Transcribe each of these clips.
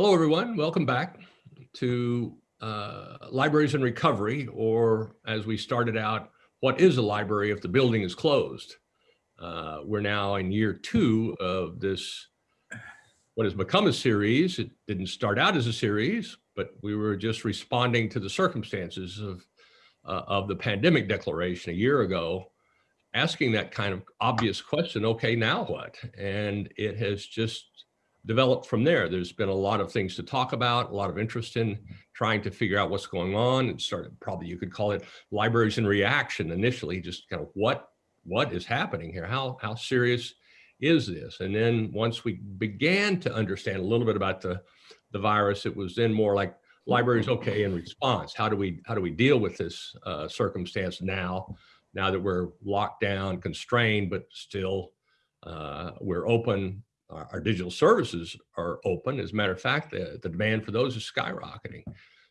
Hello, everyone. Welcome back to uh, Libraries in Recovery, or as we started out, what is a library if the building is closed? Uh, we're now in year two of this, what has become a series. It didn't start out as a series, but we were just responding to the circumstances of, uh, of the pandemic declaration a year ago, asking that kind of obvious question, okay, now what? And it has just developed from there. There's been a lot of things to talk about, a lot of interest in trying to figure out what's going on and started probably you could call it libraries in reaction initially, just kind of what what is happening here? How how serious is this? And then once we began to understand a little bit about the the virus, it was then more like libraries okay in response. How do we how do we deal with this uh, circumstance now? Now that we're locked down, constrained, but still uh, we're open our, our, digital services are open. As a matter of fact, the, the demand for those is skyrocketing.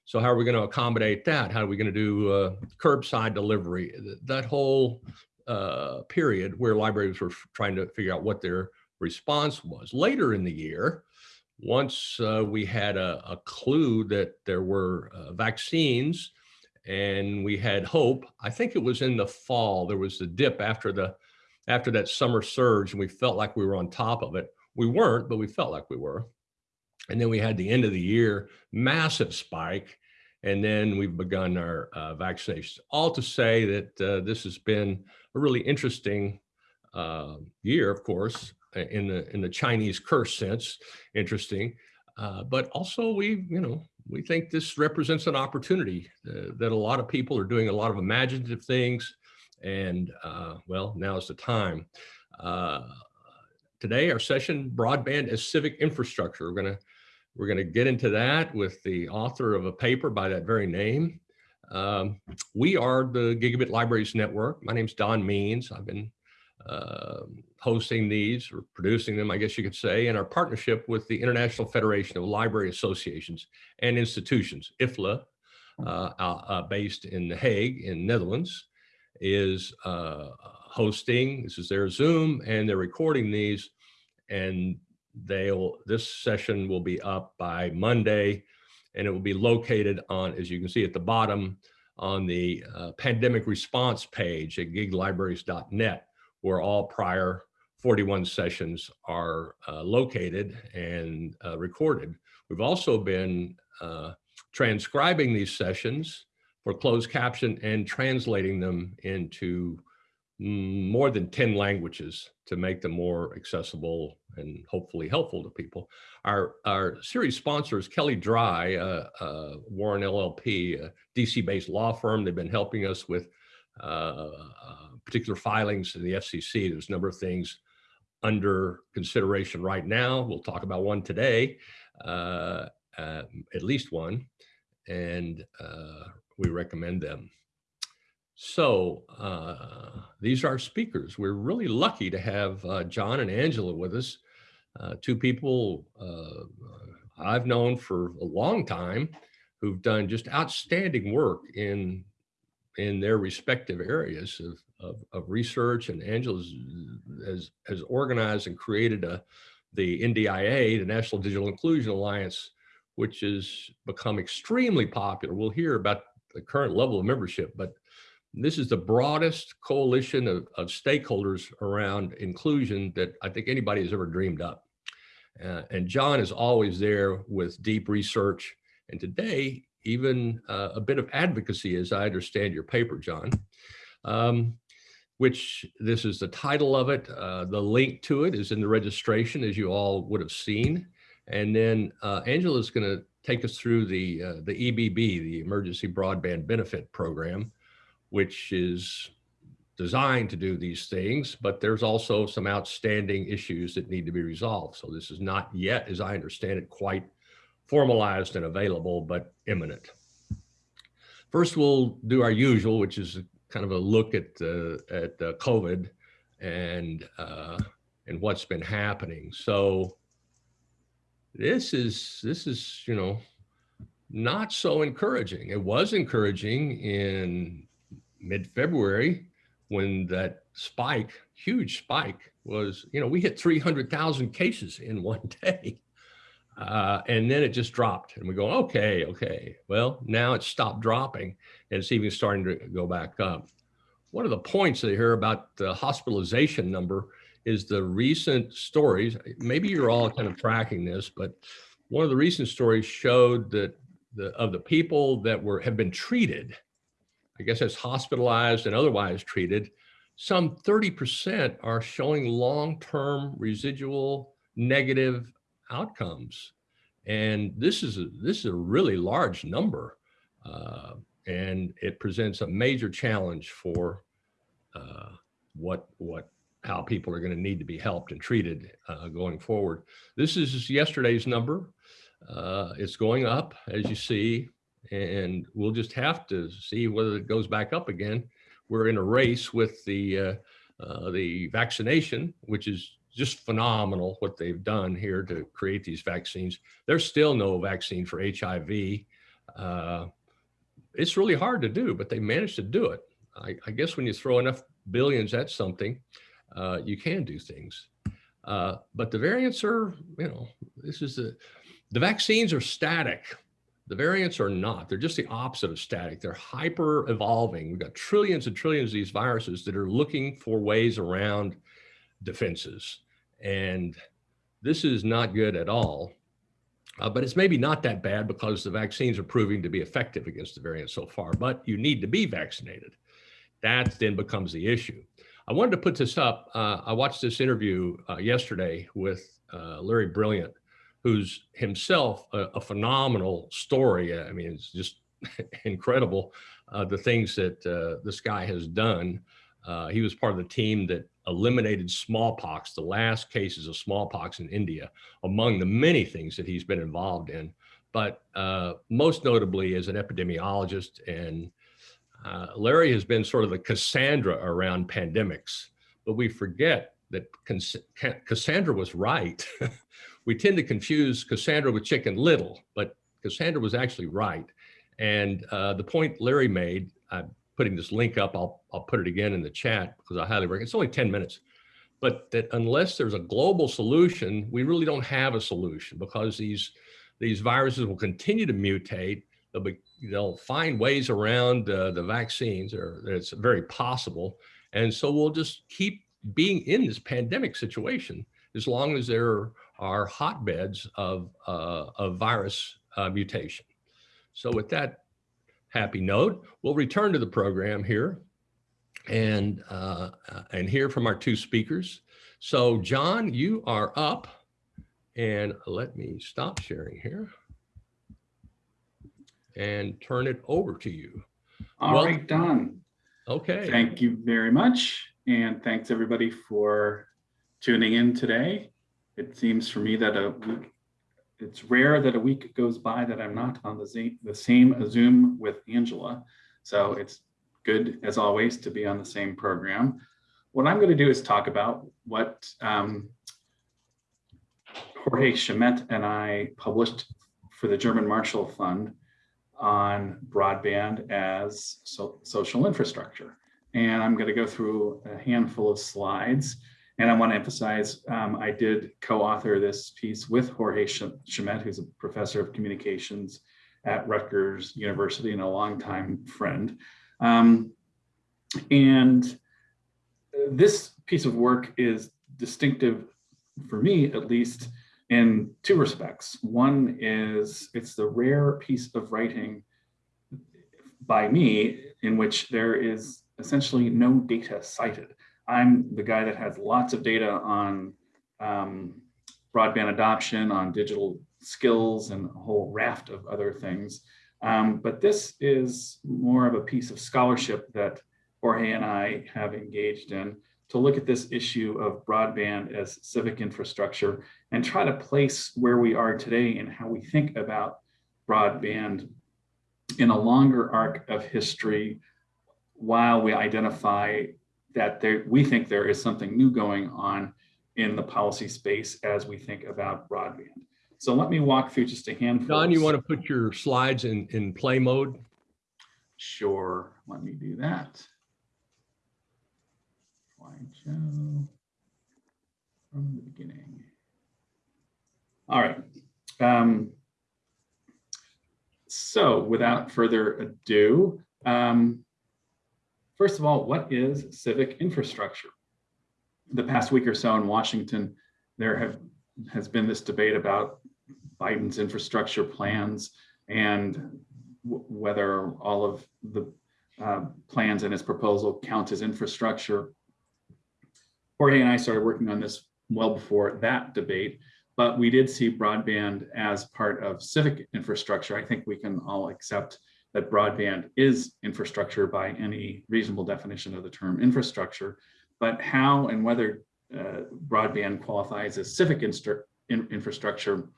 So how are we going to accommodate that? How are we going to do uh, curbside delivery? That whole uh, period where libraries were trying to figure out what their response was. Later in the year, once uh, we had a, a, clue that there were uh, vaccines and we had hope, I think it was in the fall, there was the dip after the after that summer surge and we felt like we were on top of it. We weren't, but we felt like we were. And then we had the end of the year, massive spike. And then we've begun our uh, vaccinations. All to say that uh, this has been a really interesting uh, year, of course, in the in the Chinese curse sense, interesting. Uh, but also we, you know, we think this represents an opportunity uh, that a lot of people are doing a lot of imaginative things. And uh, well, now is the time. Today, our session, Broadband as Civic Infrastructure. We're gonna, we're gonna get into that with the author of a paper by that very name. Um, we are the Gigabit Libraries Network. My name's Don Means. I've been uh, hosting these or producing them, I guess you could say, in our partnership with the International Federation of Library Associations and Institutions, IFLA, uh, uh, based in The Hague in Netherlands, is uh, hosting. This is their Zoom and they're recording these and they'll, this session will be up by Monday and it will be located on, as you can see at the bottom, on the uh, pandemic response page at giglibraries.net, where all prior 41 sessions are uh, located and uh, recorded. We've also been uh, transcribing these sessions for closed caption and translating them into more than 10 languages to make them more accessible and hopefully helpful to people. Our, our series sponsors, Kelley Drye, uh, uh, Warren LLP, a DC-based law firm. They've been helping us with uh, uh particular filings in the FCC. There's a number of things under consideration right now. We'll talk about one today, uh, uh, at least one, and we recommend them. So uh, these are our speakers. We're really lucky to have uh, John and Angela with us, uh, two people uh, I've known for a long time who've done just outstanding work in in their respective areas of, of, of research. And Angela has, has organized and created a, the NDIA, the National Digital Inclusion Alliance, which has become extremely popular. We'll hear about the current level of membership, but this is the broadest coalition of, of stakeholders around inclusion that I think anybody has ever dreamed up. Uh, and John is always there with deep research. And today, even uh, a bit of advocacy, as I understand your paper, John, um, which this is the title of it. Uh, the link to it is in the registration, as you all would have seen. And then uh, Angela is going to take us through the, uh, the EBB, the Emergency Broadband Benefit Program, which is designed to do these things, but there's also some outstanding issues that need to be resolved. So this is not yet, as I understand it, quite formalized and available, but imminent. First, we'll do our usual, which is kind of a look at uh, at uh, COVID and uh, and what's been happening. So this is this is you know not so encouraging. It was encouraging in mid-February when that spike, huge spike was, you know, we hit 300,000 cases in one day. Uh, and then it just dropped and we go, okay, okay. Well, now it's stopped dropping and it's even starting to go back up. One of the points they hear about the hospitalization number is the recent stories. Maybe you're all kind of tracking this, but one of the recent stories showed that the of the people that were have been treated, I guess that's hospitalized and otherwise treated, some 30% are showing long-term residual negative outcomes. And this is a, this is a really large number. Uh, and it presents a major challenge for uh, what what how people are going to need to be helped and treated uh, going forward. This is yesterday's number. Uh, it's going up, as you see, and we'll just have to see whether it goes back up again. We're in a race with the uh, uh, the vaccination, which is just phenomenal what they've done here to create these vaccines. There's still no vaccine for HIV. Uh, it's really hard to do, but they managed to do it. I, I guess when you throw enough billions at something, uh, you can do things. Uh, but the variants are, you know, this is the, the vaccines are static. The variants are not. They're just the opposite of static. They're hyper evolving. We've got trillions and trillions of these viruses that are looking for ways around defenses. And this is not good at all. Uh, but it's maybe not that bad because the vaccines are proving to be effective against the variant so far, but you need to be vaccinated. That then becomes the issue. I wanted to put this up. Uh, I watched this interview uh, yesterday with uh, Larry Brilliant, who's himself a, a, phenomenal story. I mean, it's just incredible uh, the things that uh, this guy has done. he was part of the team that eliminated smallpox, the last cases of smallpox in India, among the many things that he's been involved in. But uh, most notably as an epidemiologist and uh, Larry has been sort of the Cassandra around pandemics, but we forget that Cassandra was right. we tend to confuse Cassandra with Chicken Little, but Cassandra was actually right. And uh, the point Larry made, I'm putting this link up, I'll, I'll put it again in the chat because I highly recommend, it's only 10 minutes, but that unless there's a global solution, we really don't have a solution because these, these viruses will continue to mutate. They'll, be, they'll find ways around uh, the vaccines, or it's very possible. And so we'll just keep being in this pandemic situation as long as there are hotbeds of, uh, of virus uh, mutation. So with that happy note, we'll return to the program here and, uh, and hear from our two speakers. So John, you are up and let me stop sharing here and turn it over to you. All well, right, Don. Okay. Thank you very much. And thanks everybody for tuning in today. It seems for me that a week it's rare that a week goes by that I'm not on the, the same Zoom with Angela. So it's good, as always, to be on the same program. What I'm going to do is talk about what um, Jorge Schement and I published for the German Marshall Fund on broadband as so social infrastructure. And I'm going to go through a handful of slides and I want to emphasize, um, I did co-author this piece with Jorge Schement, who's a professor of communications at Rutgers University and a longtime friend. Um, and this piece of work is distinctive for me, at least in two respects. One is it's the rare piece of writing by me in which there is essentially no data cited. I'm the guy that has lots of data on um, broadband adoption, on digital skills, and a whole raft of other things. Um, but this is more of a piece of scholarship that Jorge and I have engaged in to look at this issue of broadband as civic infrastructure and try to place where we are today and how we think about broadband in a longer arc of history while we identify that there, we think there is something new going on in the policy space as we think about broadband. So let me walk through just a handful. Don, you want to put your slides in, in play mode? Sure, let me do that. Slideshow from the beginning. All right, Um, so without further ado, um, first of all, what is civic infrastructure? The past week or so in Washington, there have has been this debate about Biden's infrastructure plans and whether all of the uh, plans in his proposal count as infrastructure. Jorge and I started working on this well before that debate, but we did see broadband as part of civic infrastructure. I think we can all accept that broadband is infrastructure by any reasonable definition of the term infrastructure, but how and whether uh, broadband qualifies as civic in infrastructure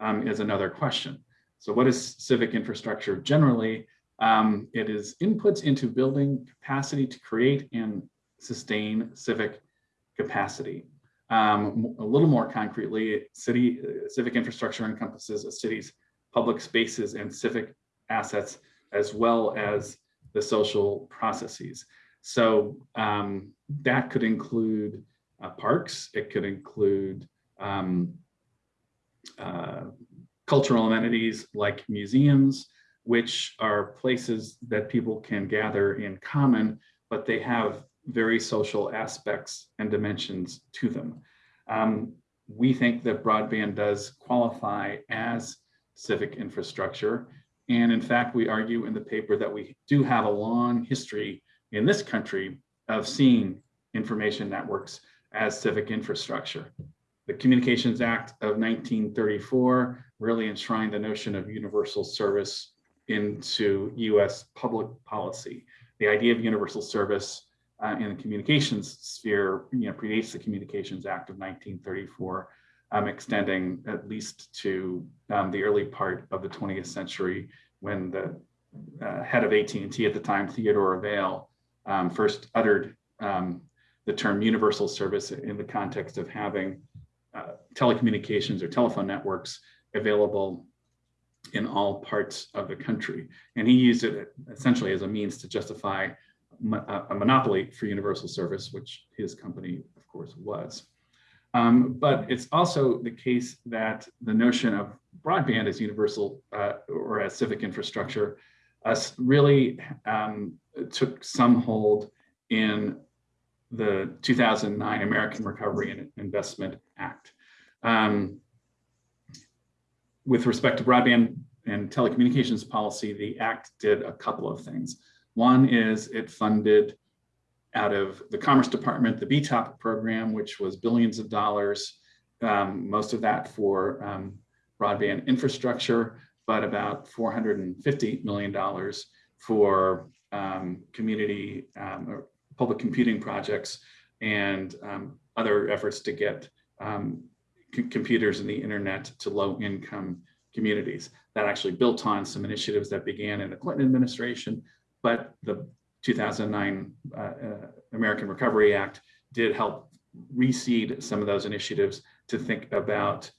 um, is another question. So what is civic infrastructure generally? Um, it is inputs into building capacity to create and sustain civic capacity. Um, a little more concretely, city uh, civic infrastructure encompasses a city's public spaces and civic assets, as well as the social processes. So um, that could include uh, parks, it could include um, uh, cultural amenities like museums, which are places that people can gather in common, but they have very social aspects and dimensions to them. Um, we think that broadband does qualify as civic infrastructure. And in fact, we argue in the paper that we do have a long history in this country of seeing information networks as civic infrastructure. The Communications Act of 1934 really enshrined the notion of universal service into US public policy. The idea of universal service uh, in the communications sphere you know, predates the Communications Act of 1934, um, extending at least to um, the early part of the 20th century when the uh, head of AT&T at the time, Theodore Vail, um, first uttered um, the term universal service in the context of having uh, telecommunications or telephone networks available in all parts of the country. And he used it essentially as a means to justify a monopoly for universal service, which his company, of course, was. Um, but it's also the case that the notion of broadband as universal uh, or as civic infrastructure uh, really um, took some hold in the 2009 American Recovery and Investment Act. Um, with respect to broadband and telecommunications policy, the act did a couple of things. One is it funded out of the Commerce Department, the BTOP program, which was billions of dollars, um, most of that for um, broadband infrastructure, but about $450 million for um, community um, or public computing projects and um, other efforts to get um, computers and the internet to low income communities. That actually built on some initiatives that began in the Clinton administration, but the 2009 uh, uh, American Recovery Act did help reseed some of those initiatives to think about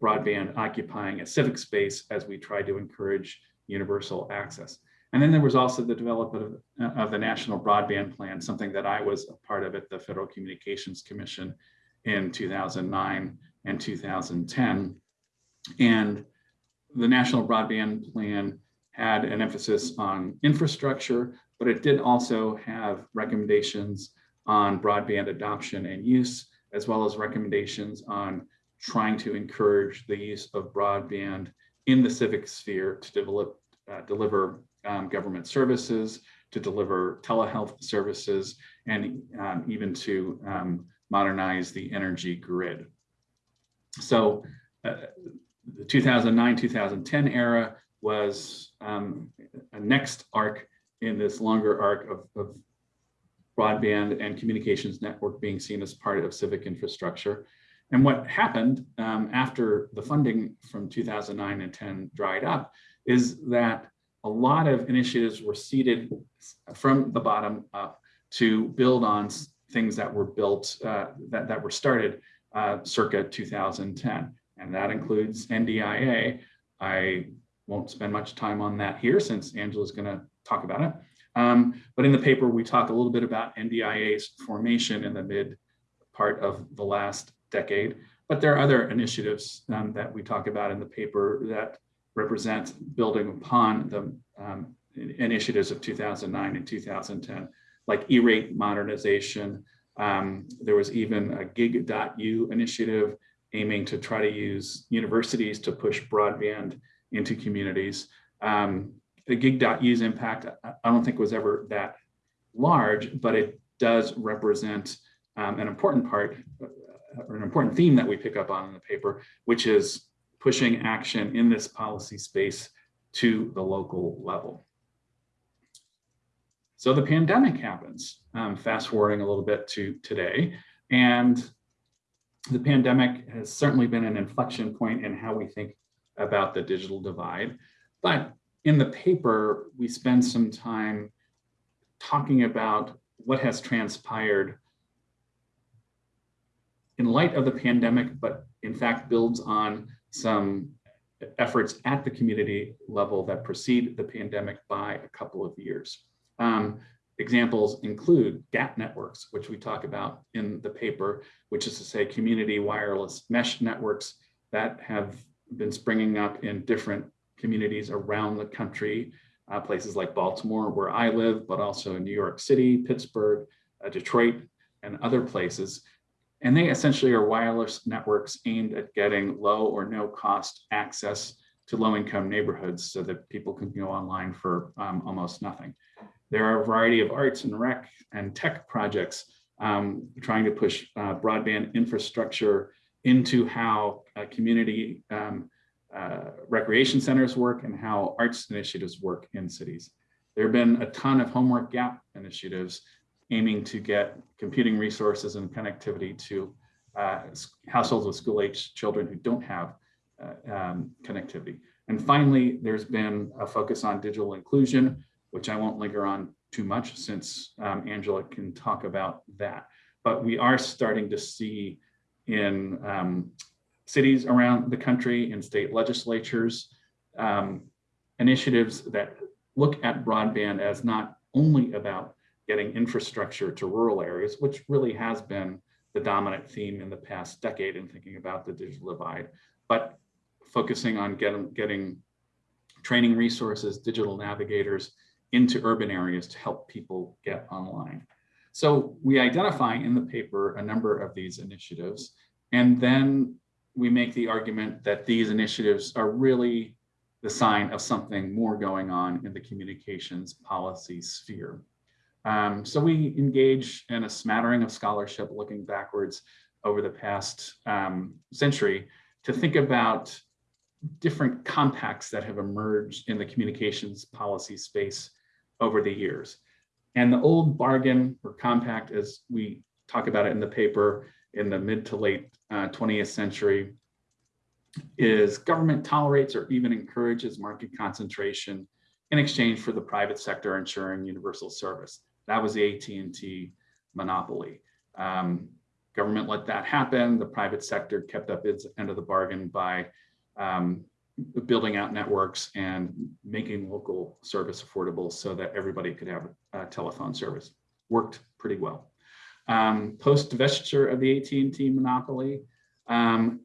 broadband occupying a civic space as we try to encourage universal access. And then there was also the development of, of, the National Broadband Plan, something that I was a part of at the Federal Communications Commission in 2009 and 2010. And the National Broadband Plan had an emphasis on infrastructure, but it did also have recommendations on broadband adoption and use, as well as recommendations on trying to encourage the use of broadband in the civic sphere to develop, uh, deliver um, government services, to deliver telehealth services, and um, even to um, modernize the energy grid. So uh, the 2009-2010 era was um, a next arc in this longer arc of, of broadband and communications network being seen as part of civic infrastructure. And what happened um, after the funding from 2009 and 10 dried up is that a lot of initiatives were seeded from the bottom up to build on things that were built, uh, that, that were started uh, circa 2010. And that includes NDIA. I won't spend much time on that here since Angela's gonna talk about it. Um, but in the paper, we talk a little bit about NDIA's formation in the mid part of the last decade. But there are other initiatives um, that we talk about in the paper that represent building upon the um, initiatives of 2009 and 2010, like E-rate modernization. Um, there was even a gig.u initiative aiming to try to use universities to push broadband into communities. Um, the gig.u's impact, I don't think was ever that large, but it does represent um, an important part uh, or an important theme that we pick up on in the paper, which is pushing action in this policy space to the local level. So the pandemic happens, um, fast forwarding a little bit to today, and the pandemic has certainly been an inflection point in how we think about the digital divide. But in the paper, we spend some time talking about what has transpired in light of the pandemic, but in fact builds on some efforts at the community level that precede the pandemic by a couple of years. Um, examples include GAP networks, which we talk about in the paper, which is to say community wireless mesh networks that have been springing up in different communities around the country, uh, places like Baltimore, where I live, but also in New York City, Pittsburgh, uh, Detroit, and other places. And they essentially are wireless networks aimed at getting low or no cost access to low income neighborhoods so that people can go online for um, almost nothing. There are a variety of arts and rec and tech projects um, trying to push uh, broadband infrastructure into how uh, community um, uh, recreation centers work and how arts initiatives work in cities. There have been a ton of homework gap initiatives aiming to get computing resources and connectivity to uh, households with school-age children who don't have uh, um, connectivity. And finally, there's been a focus on digital inclusion, which I won't linger on too much since um, Angela can talk about that. But we are starting to see in um, cities around the country, and state legislatures, um, initiatives that look at broadband as not only about getting infrastructure to rural areas, which really has been the dominant theme in the past decade in thinking about the digital divide, but focusing on getting, getting training resources, digital navigators into urban areas to help people get online. So we identify in the paper a number of these initiatives, and then we make the argument that these initiatives are really the sign of something more going on in the communications policy sphere. Um, so we engage in a smattering of scholarship looking backwards over the past um, century to think about different compacts that have emerged in the communications policy space over the years. And the old bargain or compact, as we talk about it in the paper in the mid to late uh, 20th century, is government tolerates or even encourages market concentration in exchange for the private sector ensuring universal service. That was the AT&T monopoly. Um, government let that happen. The private sector kept up its end of the bargain by um, building out networks and making local service affordable so that everybody could have a telephone service. Worked pretty well. Um, Post divestiture of the AT&T monopoly, um,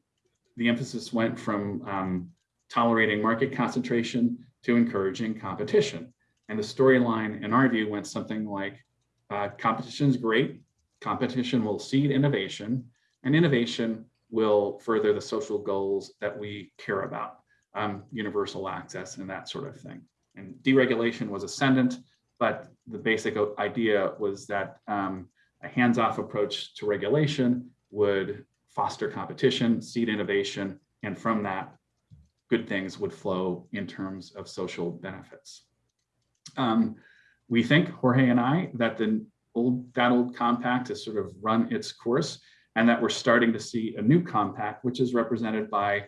the emphasis went from um, tolerating market concentration to encouraging competition. And the storyline, in our view, went something like uh, competition is great. Competition will seed innovation, and innovation will further the social goals that we care about, um, universal access and that sort of thing. And deregulation was ascendant, but the basic idea was that um, a hands-off approach to regulation would foster competition, seed innovation, and from that, good things would flow in terms of social benefits. Um, we think, Jorge and I, that the old that old compact has sort of run its course and that we're starting to see a new compact, which is represented by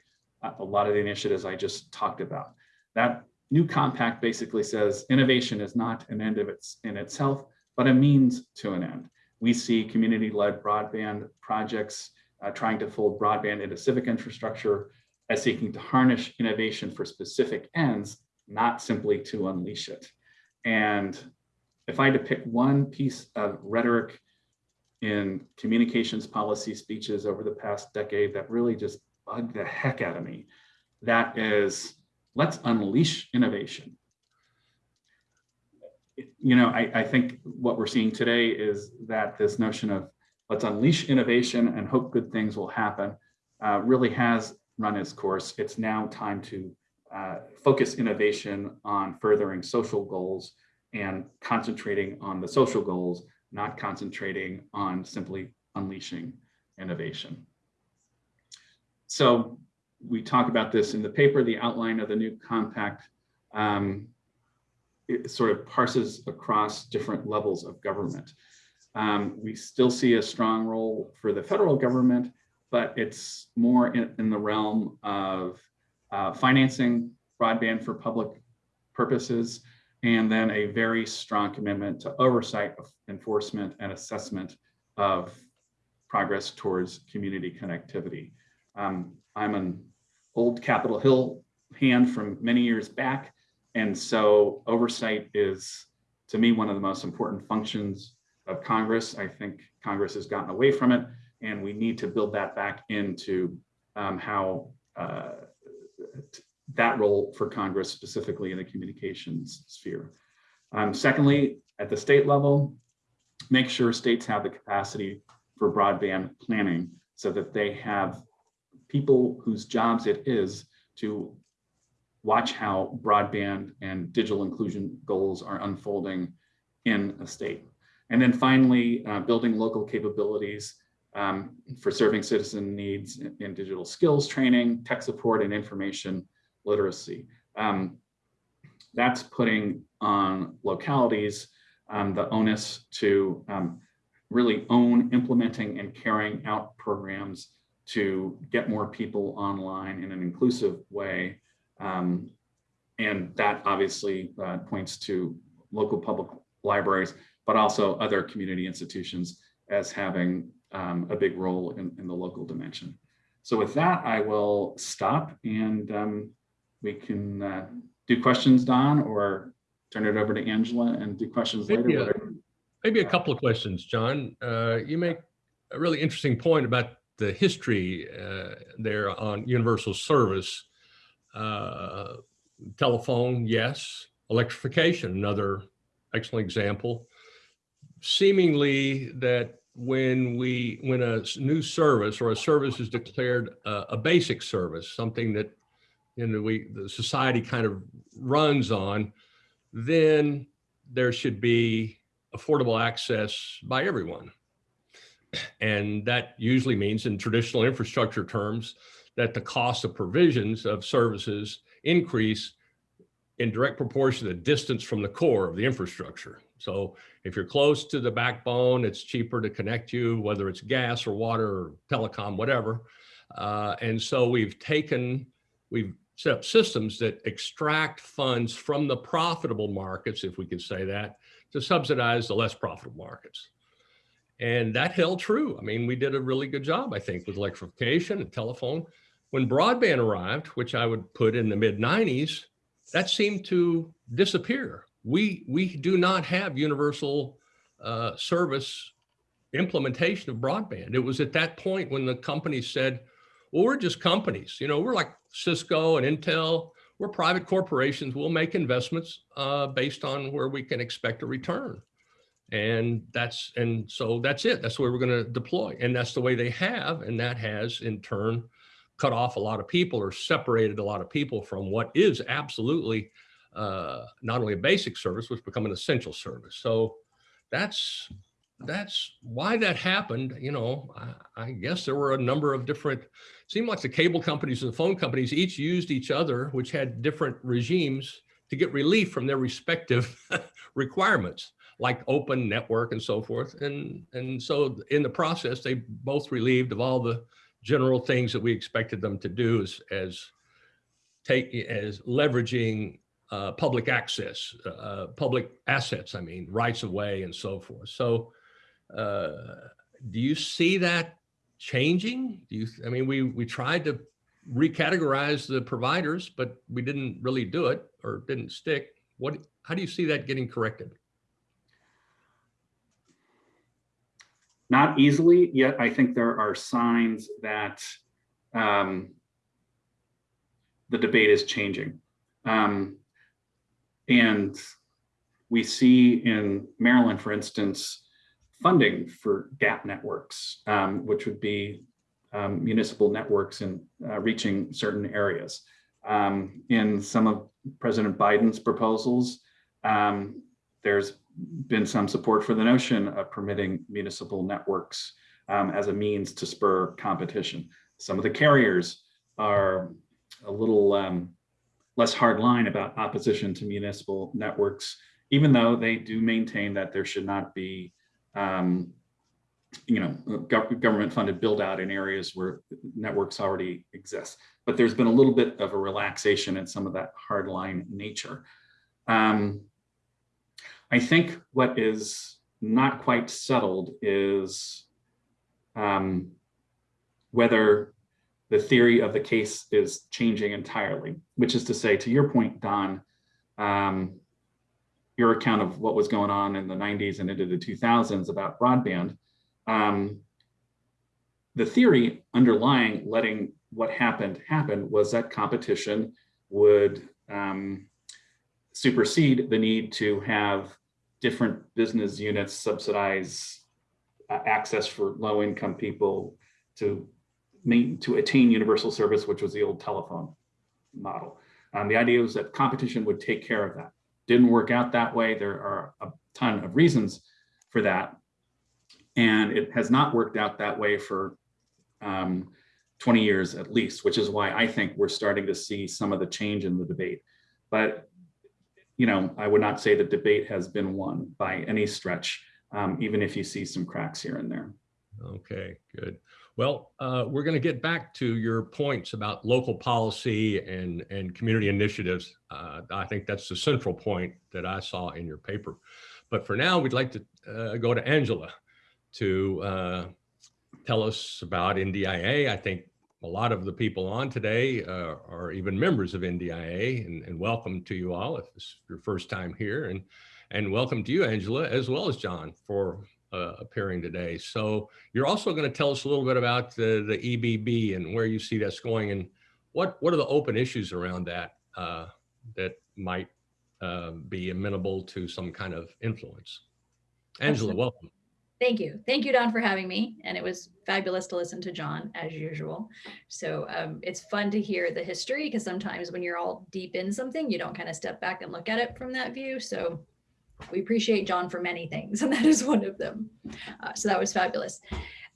a lot of the initiatives I just talked about. That new compact basically says innovation is not an end of its in itself, but a means to an end. We see community-led broadband projects uh, trying to fold broadband into civic infrastructure as seeking to harness innovation for specific ends, not simply to unleash it. And if I had to pick one piece of rhetoric in communications policy speeches over the past decade that really just bugged the heck out of me. That is, let's unleash innovation. You know, I, I think what we're seeing today is that this notion of let's unleash innovation and hope good things will happen uh, really has run its course. It's now time to uh, focus innovation on furthering social goals and concentrating on the social goals, not concentrating on simply unleashing innovation. So we talk about this in the paper, the outline of the new compact. Um, it sort of parses across different levels of government. Um, we still see a strong role for the federal government, but it's more in, in the realm of uh, financing broadband for public purposes, and then a very strong commitment to oversight, enforcement, and assessment of progress towards community connectivity. Um, I'm an old Capitol Hill hand from many years back, and so oversight is, to me, one of the most important functions of Congress. I think Congress has gotten away from it, and we need to build that back into um, how uh, that role for Congress, specifically in the communications sphere. Um, secondly, at the state level, make sure states have the capacity for broadband planning so that they have people whose jobs it is to watch how broadband and digital inclusion goals are unfolding in a state. And then finally, uh, building local capabilities um, for serving citizen needs in, in, digital skills training, tech support, and information literacy. Um, that's putting on localities um, the onus to um, really own implementing and carrying out programs to get more people online in an inclusive way. Um, and that obviously uh, points to local public libraries, but also other community institutions as having um, a big role in, in, the local dimension. So with that, I will stop and um, we can uh, do questions, Don, or turn it over to Angela and do questions maybe later. A, maybe a couple of questions, John. Uh, you make a really interesting point about the history uh, there on universal service. Uh, telephone, yes. Electrification, another excellent example. Seemingly that when we when a new service or a service is declared a, a basic service, something that you know we the society kind of runs on, then there should be affordable access by everyone. And that usually means in traditional infrastructure terms that the cost of provisions of services increase in direct proportion to the distance from the core of the infrastructure. So if you're close to the backbone, it's cheaper to connect you, whether it's gas or water or telecom, whatever. Uh, and so we've taken, we've set up systems that extract funds from the profitable markets, if we can say that, to subsidize the less profitable markets. And that held true. I mean, we did a really good job, I think, with electrification and telephone. When broadband arrived, which I would put in the mid 90s, that seemed to disappear. We, we do not have universal uh, service implementation of broadband. It was at that point when the companies said, well, we're just companies, you know, we're like Cisco and Intel, we're private corporations. We'll make investments uh, based on where we can expect a return. And that's, and so that's it. That's where we're going to deploy. And that's the way they have. And that has in turn cut off a lot of people or separated a lot of people from what is absolutely uh, not only a basic service, which become an essential service. So that's that's why that happened. You know, I, I, guess there were a number of different, seemed like the cable companies and the phone companies each used each other, which had different regimes to get relief from their respective requirements, like open network and so forth. And, and so in the process, they both relieved of all the general things that we expected them to do as, as take as leveraging uh, public access, uh, public assets, I mean, rights of way and so forth. So uh, do you see that changing? Do you, I mean, we, we tried to recategorize the providers, but we didn't really do it or didn't stick. What, how do you see that getting corrected? Not easily, yet I think there are signs that um, the debate is changing. Um, and we see in Maryland, for instance, funding for GAP networks, um, which would be um, municipal networks in uh, reaching certain areas. Um, in some of President Biden's proposals, um, there's been some support for the notion of permitting municipal networks um, as a means to spur competition. Some of the carriers are a little um, less hard line about opposition to municipal networks, even though they do maintain that there should not be um, you know, gov government funded build out in areas where networks already exist. But there's been a little bit of a relaxation in some of that hardline nature. Um, I think what is not quite settled is um, whether the theory of the case is changing entirely, which is to say, to your point, Don, um, your account of what was going on in the 90s and into the 2000s about broadband, um, the theory underlying letting what happened happen was that competition would um, supersede the need to have different business units subsidize uh, access for low income people to meet, to attain universal service, which was the old telephone model. Um, the idea was that competition would take care of that. Didn't work out that way. There are a ton of reasons for that. And it has not worked out that way for um, 20 years at least, which is why I think we're starting to see some of the change in the debate. But, you know, I would not say the debate has been won by any stretch, um, even if you see some cracks here and there. Okay, good. Well, uh, we're going to get back to your points about local policy and, and community initiatives. Uh, I think that's the central point that I saw in your paper. But for now, we'd like to uh, go to Angela to uh, tell us about NDIA. I think a lot of the people on today uh, are even members of NDIA and, and, welcome to you all if it's your first time here and, and welcome to you, Angela, as well as John for uh, appearing today. So you're also going to tell us a little bit about the, the EBB and where you see that's going and what, what are the open issues around that uh, that might uh, be amenable to some kind of influence. Angela, Absolutely. welcome. Thank you. Thank you, Don, for having me. And it was fabulous to listen to John as usual. So um, it's fun to hear the history because sometimes when you're all deep in something, you don't kind of step back and look at it from that view. So we appreciate John for many things, and that is one of them. Uh, so that was fabulous.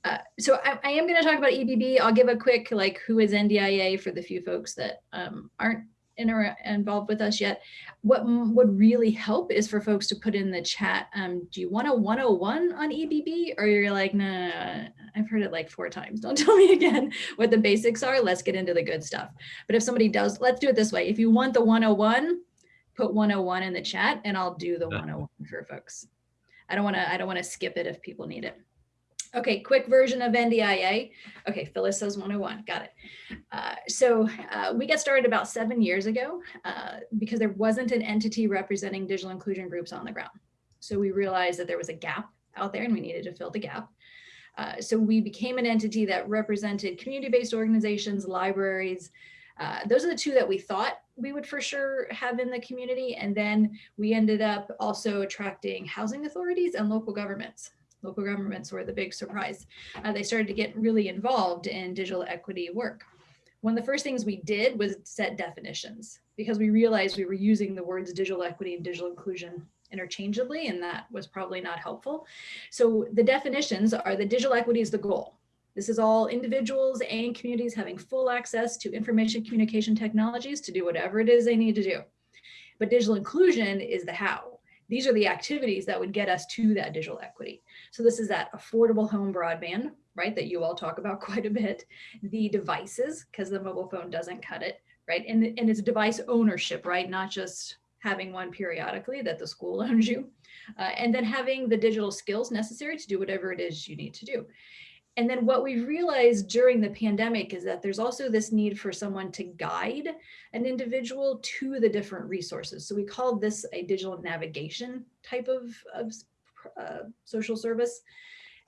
Uh, so I, I am going to talk about EBB. I'll give a quick like who is NDIA for the few folks that um, aren't involved with us yet. What would really help is for folks to put in the chat, um, do you want a 101 on EBB? Or you're like, nah, I've heard it like four times. Don't tell me again what the basics are. Let's get into the good stuff. But if somebody does, let's do it this way. If you want the 101, put 101 in the chat and I'll do the 101 for folks. I don't want to, I don't want to skip it if people need it. Okay, quick version of NDIA. Okay, Phyllis says 101, got it. Uh, so uh, we got started about seven years ago uh, because there wasn't an entity representing digital inclusion groups on the ground. So we realized that there was a gap out there and we needed to fill the gap. Uh, so we became an entity that represented community-based organizations, libraries. Uh, those are the two that we thought we would for sure have in the community. And then we ended up also attracting housing authorities and local governments local governments were the big surprise. Uh, they started to get really involved in digital equity work. One of the first things we did was set definitions because we realized we were using the words digital equity and digital inclusion interchangeably, and that was probably not helpful. So the definitions are that digital equity is the goal. This is all individuals and communities having full access to information communication technologies to do whatever it is they need to do. But digital inclusion is the how. These are the activities that would get us to that digital equity. So this is that affordable home broadband, right, that you all talk about quite a bit. The devices, because the mobile phone doesn't cut it, right? And, and it's device ownership, right? Not just having one periodically that the school owns you. Uh, and then having the digital skills necessary to do whatever it is you need to do. And then what we realized during the pandemic is that there's also this need for someone to guide an individual to the different resources. So we called this a digital navigation type of, of uh, social service.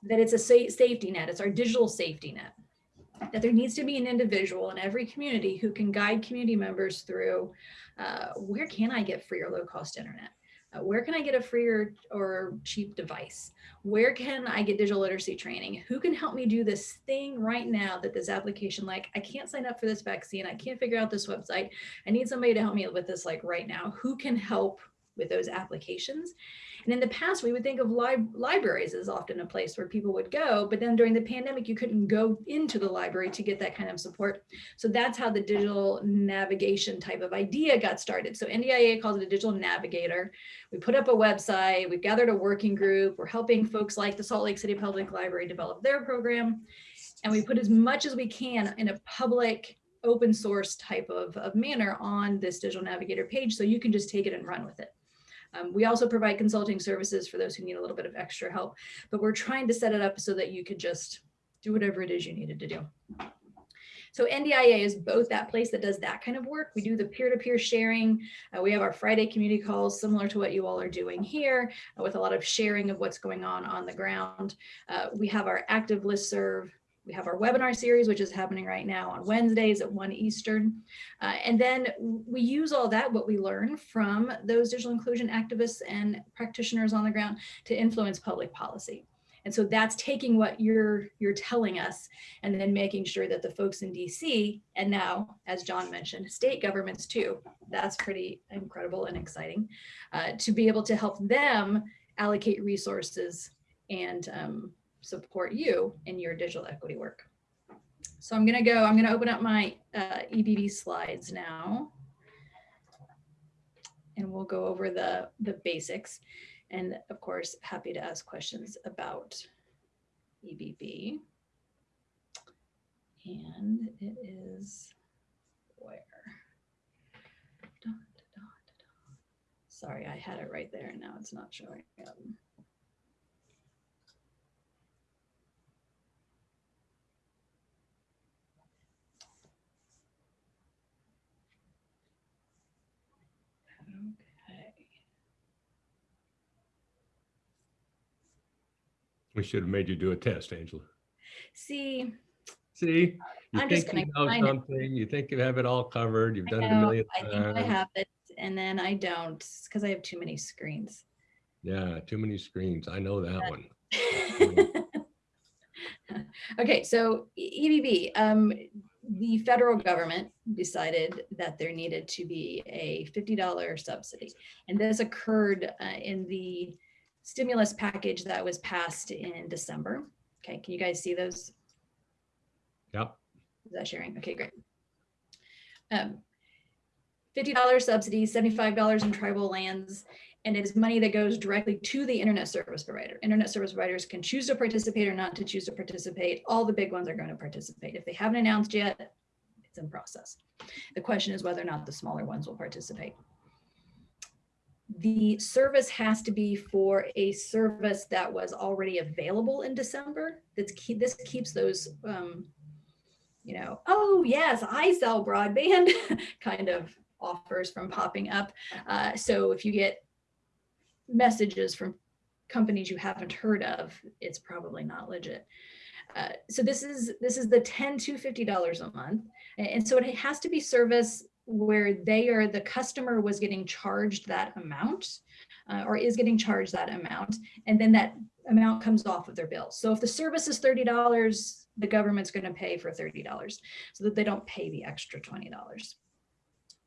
that it's a sa- safety net, it's our digital safety net. That there needs to be an individual in every community who can guide community members through uh, where can I get free or low cost internet? Uh, where can I get a free or, or cheap device? Where can I get digital literacy training? Who can help me do this thing right now that this application, like, I can't sign up for this vaccine. I can't figure out this website. I need somebody to help me with this, like right now. Who can help with those applications? And in the past, we would think of lib- libraries as often a place where people would go, but then during the pandemic, you couldn't go into the library to get that kind of support. So that's how the digital navigation type of idea got started. So NDIA calls it a digital navigator. We put up a website, we've gathered a working group, we're helping folks like the Salt Lake City Public Library develop their program. And we put as much as we can in a public open source type of, of manner on this digital navigator page so you can just take it and run with it. Um, we also provide consulting services for those who need a little bit of extra help, but we're trying to set it up so that you could just do whatever it is you needed to do. So NDIA is both that place that does that kind of work. We do the peer-to-peer sharing. Uh, we have our Friday community calls similar to what you all are doing here uh, with a lot of sharing of what's going on on the ground. Uh, we have our active listserv. We have our webinar series, which is happening right now on Wednesdays at 1 Eastern. Uh, and then we use all that, what we learn from those digital inclusion activists and practitioners on the ground to influence public policy. And so that's taking what you're you're telling us and then making sure that the folks in DC and now, as John mentioned, state governments too, that's pretty incredible and exciting uh, to be able to help them allocate resources and um, support you in your digital equity work. So I'm gonna go, I'm gonna open up my uh, EBB slides now. And we'll go over the, the basics. And of course, happy to ask questions about EBB. And it is where? Sorry, I had it right there and now it's not showing up. We should have made you do a test, Angela. See, See, you I'm just think you know it. something, you think you have it all covered, you've I done it a know, million I think I have it and then I don't because I have too many screens. Yeah, too many screens. I know that one. Okay, so EBB, um, the federal government decided that there needed to be a $50 subsidy. And this occurred uh, in the stimulus package that was passed in December. Okay, can you guys see those? Yep. Is that sharing? Okay, great. Um, $50 subsidy, $75 in tribal lands, and it is money that goes directly to the internet service provider. Internet service providers can choose to participate or not to choose to participate. All the big ones are going to participate. If they haven't announced yet, it's in process. The question is whether or not the smaller ones will participate. The service has to be for a service that was already available in December. That's keep, this keeps those um, you know, oh yes, I sell broadband kind of offers from popping up. Uh, so if you get messages from companies you haven't heard of, it's probably not legit. Uh, so this is this is the 10 to 50 dollars a month and so it has to be service where they are the customer was getting charged that amount uh, or is getting charged that amount and then that amount comes off of their bill so if the service is 30 dollars the government's going to pay for 30 dollars so that they don't pay the extra 20 dollars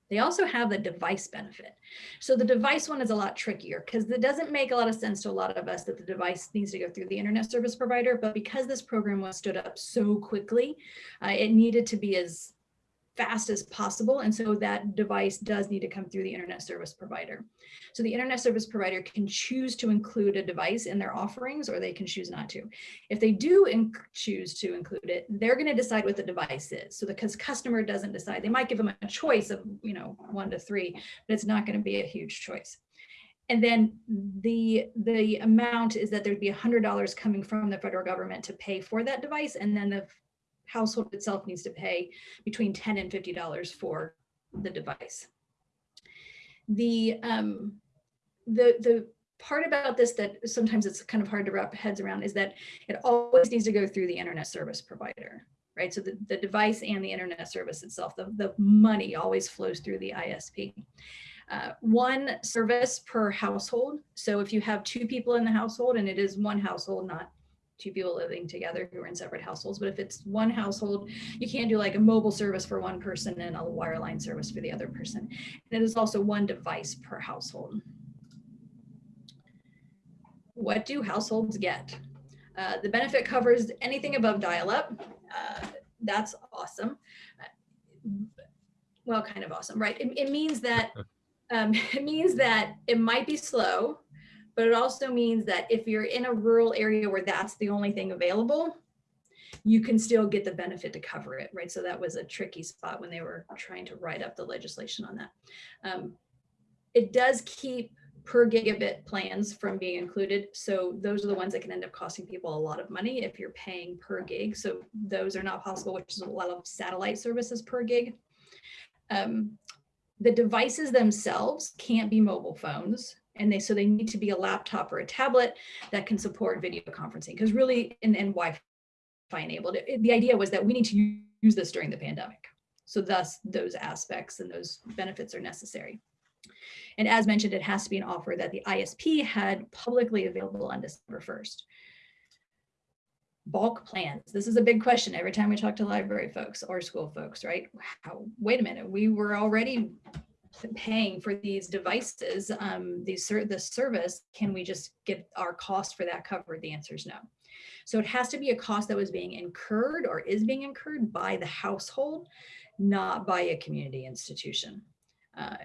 they also have the device benefit. So the device one is a lot trickier because it doesn't make a lot of sense to a lot of us that the device needs to go through the internet service provider. But because this program was stood up so quickly, uh, it needed to be as fast as possible. And so that device does need to come through the internet service provider. So the internet service provider can choose to include a device in their offerings or they can choose not to. If they do choose to include it, they're going to decide what the device is. So because customer doesn't decide, they might give them a choice of, you know, one to three, but it's not going to be a huge choice. And then the the amount is that there'd be $100 coming from the federal government to pay for that device. And then the household itself needs to pay between 10 and $50 for the device. The, um, the, the part about this that sometimes it's kind of hard to wrap heads around is that it always needs to go through the internet service provider, right? So the, the device and the internet service itself, the, the money always flows through the ISP. Uh, one service per household. So if you have two people in the household and it is one household, not two people living together who are in separate households, but if it's one household, you can't do like a mobile service for one person and a wireline service for the other person. And it is also one device per household. What do households get? Uh, the benefit covers anything above dial-up. Uh, that's awesome. Well, kind of awesome, right? It, it means that um, it means that it might be slow, but it also means that if you're in a rural area where that's the only thing available, you can still get the benefit to cover it, right? So that was a tricky spot when they were trying to write up the legislation on that. Um, it does keep per gigabit plans from being included. So those are the ones that can end up costing people a lot of money if you're paying per gig. So those are not possible, which is a lot of satellite services per gig. Um, the devices themselves can't be mobile phones and they so they need to be a laptop or a tablet that can support video conferencing because really and, and wi-fi enabled. It, the idea was that we need to use this during the pandemic. So thus those aspects and those benefits are necessary. And as mentioned it has to be an offer that the isp had publicly available on december 1st bulk plans. This is a big question every time we talk to library folks or school folks right? How, wait a minute we were already paying for these devices, um, these the service, can we just get our cost for that covered? The answer is no. So it has to be a cost that was being incurred or is being incurred by the household, not by a community institution. Uh,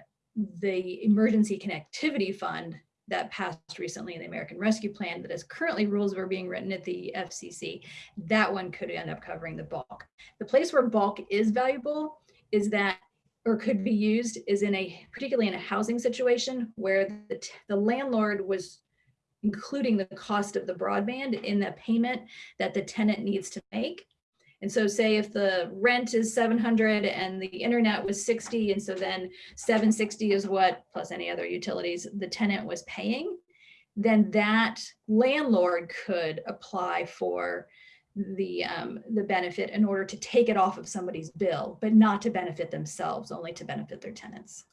the Emergency Connectivity Fund that passed recently in the American Rescue Plan that is currently rules are being written at the FCC, that one could end up covering the bulk. The place where bulk is valuable is that or could be used is in a, particularly in a housing situation where the, the landlord was including the cost of the broadband in the payment that the tenant needs to make. And so say if the rent is 700 and the internet was 60, and so then 760 is what, plus any other utilities, the tenant was paying, then that landlord could apply for the um, the benefit in order to take it off of somebody's bill, but not to benefit themselves, only to benefit their tenants.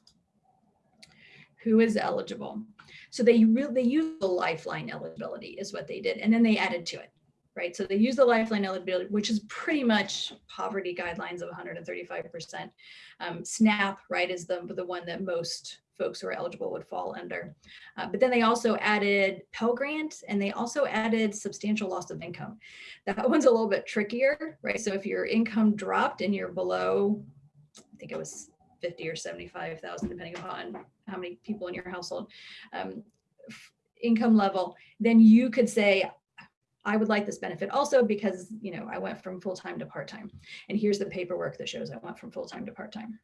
Who is eligible? So they really they use the lifeline eligibility is what they did, and then they added to it, right? So they use the lifeline eligibility, which is pretty much poverty guidelines of 135%. Um, SNAP, right, is the the one that most folks who are eligible would fall under. Uh, but then they also added Pell Grant and they also added substantial loss of income. That one's a little bit trickier, right? So if your income dropped and you're below, I think it was 50 or 75,000, depending upon how many people in your household, um, income level, then you could say, I would like this benefit also because, you know, I went from full-time to part-time. And here's the paperwork that shows I went from full-time to part-time.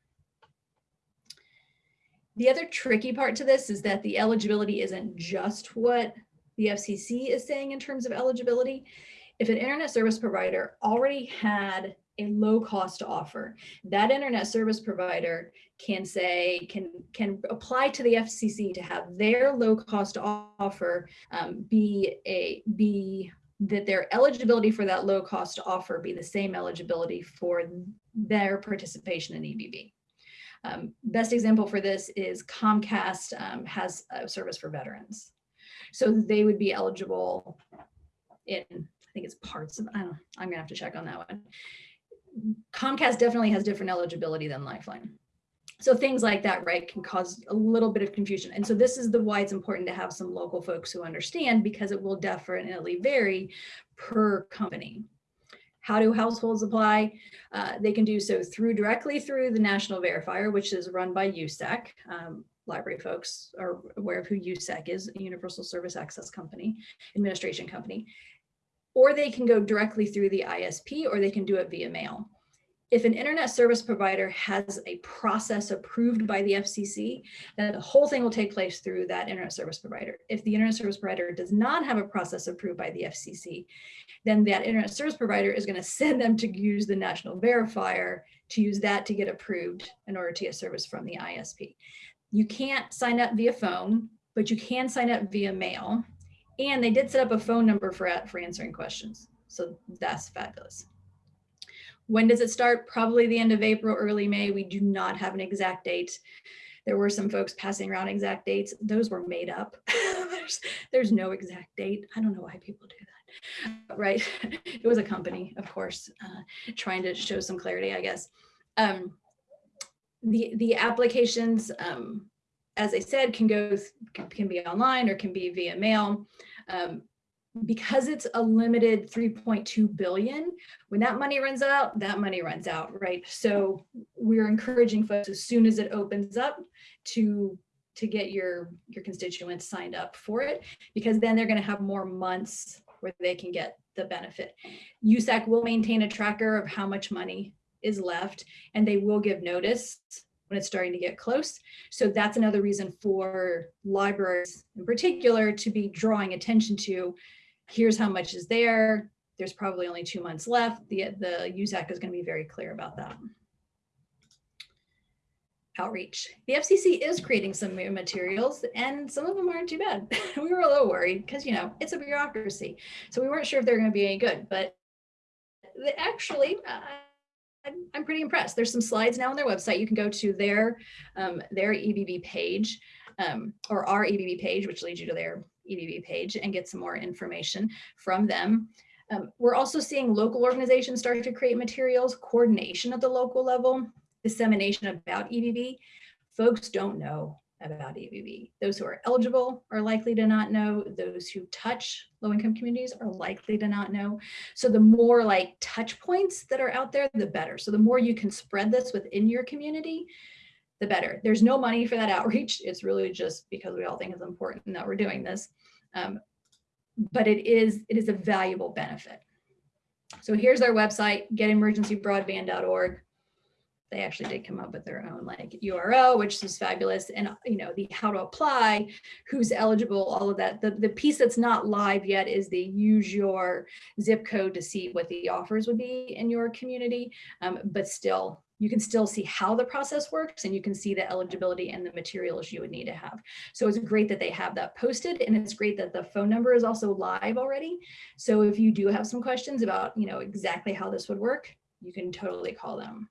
The other tricky part to this is that the eligibility isn't just what the FCC is saying in terms of eligibility. If an internet service provider already had a low cost offer, that internet service provider can say, can, can apply to the FCC to have their low cost offer um, be a, be that their eligibility for that low cost offer be the same eligibility for their participation in EBB. Um, best example for this is Comcast um, has a service for veterans. So they would be eligible in, I think it's parts of, I don't, I'm gonna have to check on that one. Comcast definitely has different eligibility than Lifeline. So things like that, right, can cause a little bit of confusion. And so this is the why it's important to have some local folks who understand because it will definitely vary per company. How do households apply? Uh, they can do so through directly through the National Verifier, which is run by USAC. Um, library folks are aware of who USAC is, a Universal Service Access Company, administration company. Or they can go directly through the ISP or they can do it via mail. If an internet service provider has a process approved by the FCC, then the whole thing will take place through that internet service provider. If the internet service provider does not have a process approved by the FCC, then that internet service provider is going to send them to use the national verifier to use that to get approved in order to get service from the ISP. You can't sign up via phone, but you can sign up via mail. And they did set up a phone number for, for answering questions. So that's fabulous. When does it start? Probably the end of April, early May. We do not have an exact date. There were some folks passing around exact dates. Those were made up. there's, there's no exact date. I don't know why people do that. Right. It was a company, of course, uh, trying to show some clarity, I guess. Um, the, the applications, um, as I said, can go, can, be online or can be via mail. Um, because it's a limited 3.2 billion, when that money runs out, that money runs out, right? So we're encouraging folks as soon as it opens up to to get your your constituents signed up for it, because then they're going to have more months where they can get the benefit. USAC will maintain a tracker of how much money is left, and they will give notice when it's starting to get close. So that's another reason for libraries in particular to be drawing attention to here's how much is there. There's probably only two months left. The, the USAC is going to be very clear about that. Outreach. The FCC is creating some new materials and some of them aren't too bad. we were a little worried because, you know, it's a bureaucracy. So we weren't sure if they're going to be any good, but actually, uh, I'm pretty impressed. There's some slides now on their website. You can go to their, um, their EBB page um, or our EBB page, which leads you to their EBB page and get some more information from them. Um, we're also seeing local organizations start to create materials, coordination at the local level, dissemination about EBB. Folks don't know about EBB. Those who are eligible are likely to not know. Those who touch low-income communities are likely to not know. So the more like touch points that are out there, the better. So the more you can spread this within your community, the better. There's no money for that outreach. It's really just because we all think it's important that we're doing this. Um, but it is, it is a valuable benefit. So here's our website, getemergencybroadband.org. They actually did come up with their own like URL, which is fabulous. And you know, the how to apply, who's eligible, all of that. The, the piece that's not live yet is the use your zip code to see what the offers would be in your community. Um, but still, you can still see how the process works and you can see the eligibility and the materials you would need to have. So it's great that they have that posted and it's great that the phone number is also live already. So if you do have some questions about, you know, exactly how this would work, you can totally call them.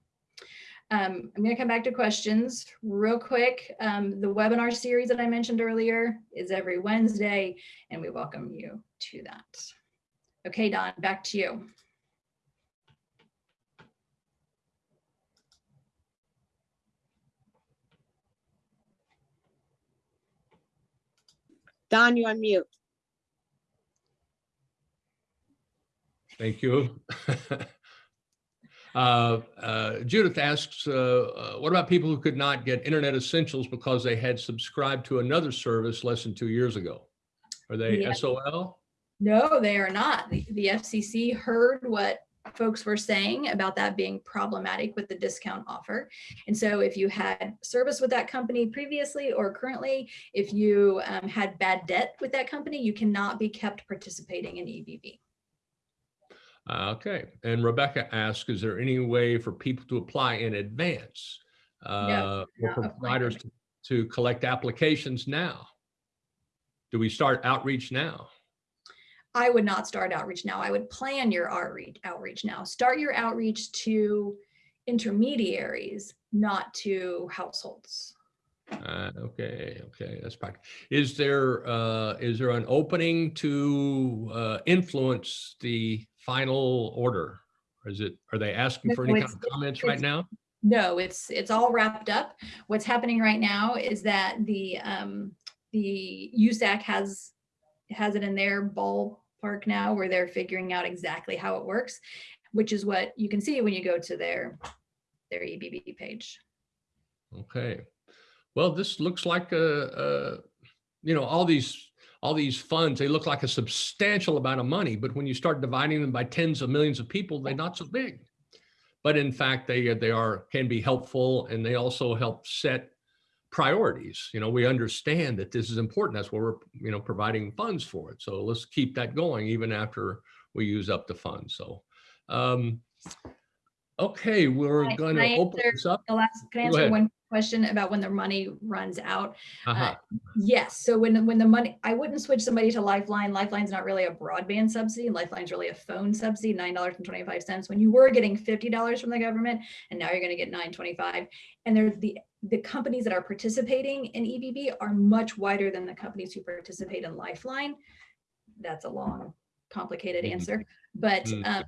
Um, I'm going to come back to questions real quick. Um, the webinar series that I mentioned earlier is every Wednesday, and we welcome you to that. Okay, Don, back to you. Don, you're on mute. Thank you. Uh, uh, Judith asks, uh, uh, what about people who could not get internet essentials because they had subscribed to another service less than two years ago? Are they Yeah. SOL? No, they are not. The, the FCC heard what folks were saying about that being problematic with the discount offer. And so if you had service with that company previously or currently, if you um, had bad debt with that company, you cannot be kept participating in E EBB. Uh, Okay, and Rebecca asks, is there any way for people to apply in advance? uh, Or for providers to- to collect applications now? Do we start outreach now? I would not start outreach now. I would plan your outreach outreach now. Start your outreach to intermediaries, not to households. Uh, okay, okay, that's practical. Is there, uh, is there an opening to, uh, influence the final order? Or is it, are they asking for any kind of comments right now? No, it's it's all wrapped up. What's happening right now is that the um the USAC has has it in their ballpark now where they're figuring out exactly how it works, which is what you can see when you go to their their EBB page. Okay. Well, this looks like a, a, you know, all these, all these funds, they look like a substantial amount of money, but when you start dividing them by tens of millions of people, they're not so big. But in fact, they, they are, can be helpful and they also help set priorities. You know, we understand that this is important. That's why we're, you know, providing funds for it. So let's keep that going even after we use up the funds. So, um, Okay, we're Can I- going can to I open answer this up. The last, can I Go answer ahead. one question about when the money runs out? Uh-huh. Yes, so when, when the money, I wouldn't switch somebody to Lifeline. Lifeline's not really a broadband subsidy. Lifeline's really a phone subsidy, nine dollars and twenty-five cents. When you were getting fifty dollars from the government, and now you're gonna get nine twenty-five. And they're the, the companies that are participating in EBB are much wider than the companies who participate in Lifeline. That's a long, complicated Mhm. answer, but, Mm. um,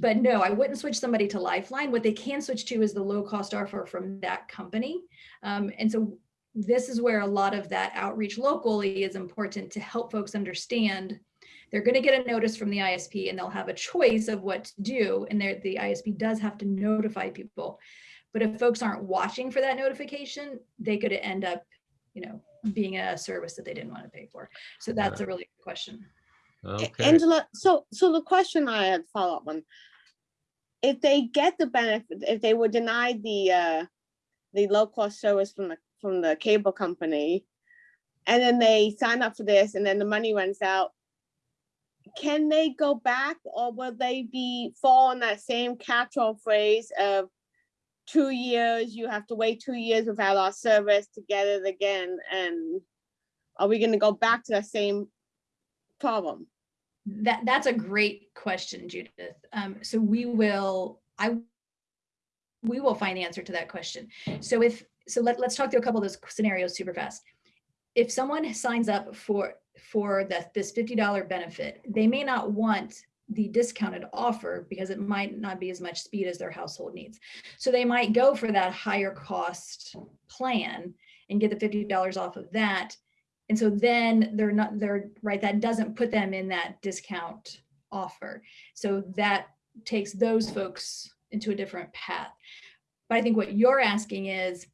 but no, I wouldn't switch somebody to Lifeline. What they can switch to is the low-cost offer from that company. Um, and so this is where a lot of that outreach locally is important to help folks understand. They're going to get a notice from the ISP and they'll have a choice of what to do. And the ISP does have to notify people. But if folks aren't watching for that notification, they could end up, you know, being a service that they didn't want to pay for. So that's a really good question. Okay, Angela, so, so the question I had follow up on. If they get the benefit, if they were denied the, uh, the low cost service from the, from the cable company. And then they sign up for this and then the money runs out. Can they go back or will they be fall in that same catch-all phrase of? Two years, you have to wait two years without our service to get it again and. Are we gonna go back to that same problem? That that's a great question, Judith. Um, so we will, I we will find the answer to that question. So if so let, let's talk through a couple of those scenarios super fast. If someone signs up for for the, this $50 benefit, they may not want the discounted offer because it might not be as much speed as their household needs. So they might go for that higher cost plan and get the $50 off of that and so then they're not, they're, right, that doesn't put them in that discount offer. So that takes those folks into a different path. But I think what you're asking is,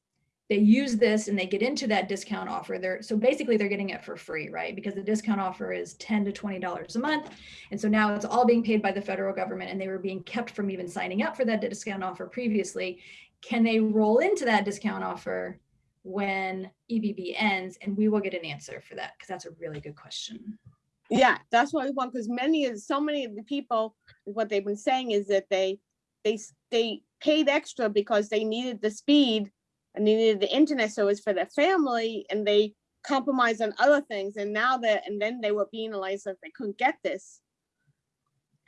they use this and they get into that discount offer. They're, so basically they're getting it for free, right? Because the discount offer is 10 to $20 a month. And so now it's all being paid by the federal government and they were being kept from even signing up for that discount offer previously. Can they roll into that discount offer when EBB ends? And we will get an answer for that because that's a really good question. Yeah, that's what we want, because many of, so many of the people, what they've been saying is that they, they, they paid extra because they needed the speed and they needed the internet so service for their family and they compromised on other things and now that, and then they were penalized if they couldn't get this.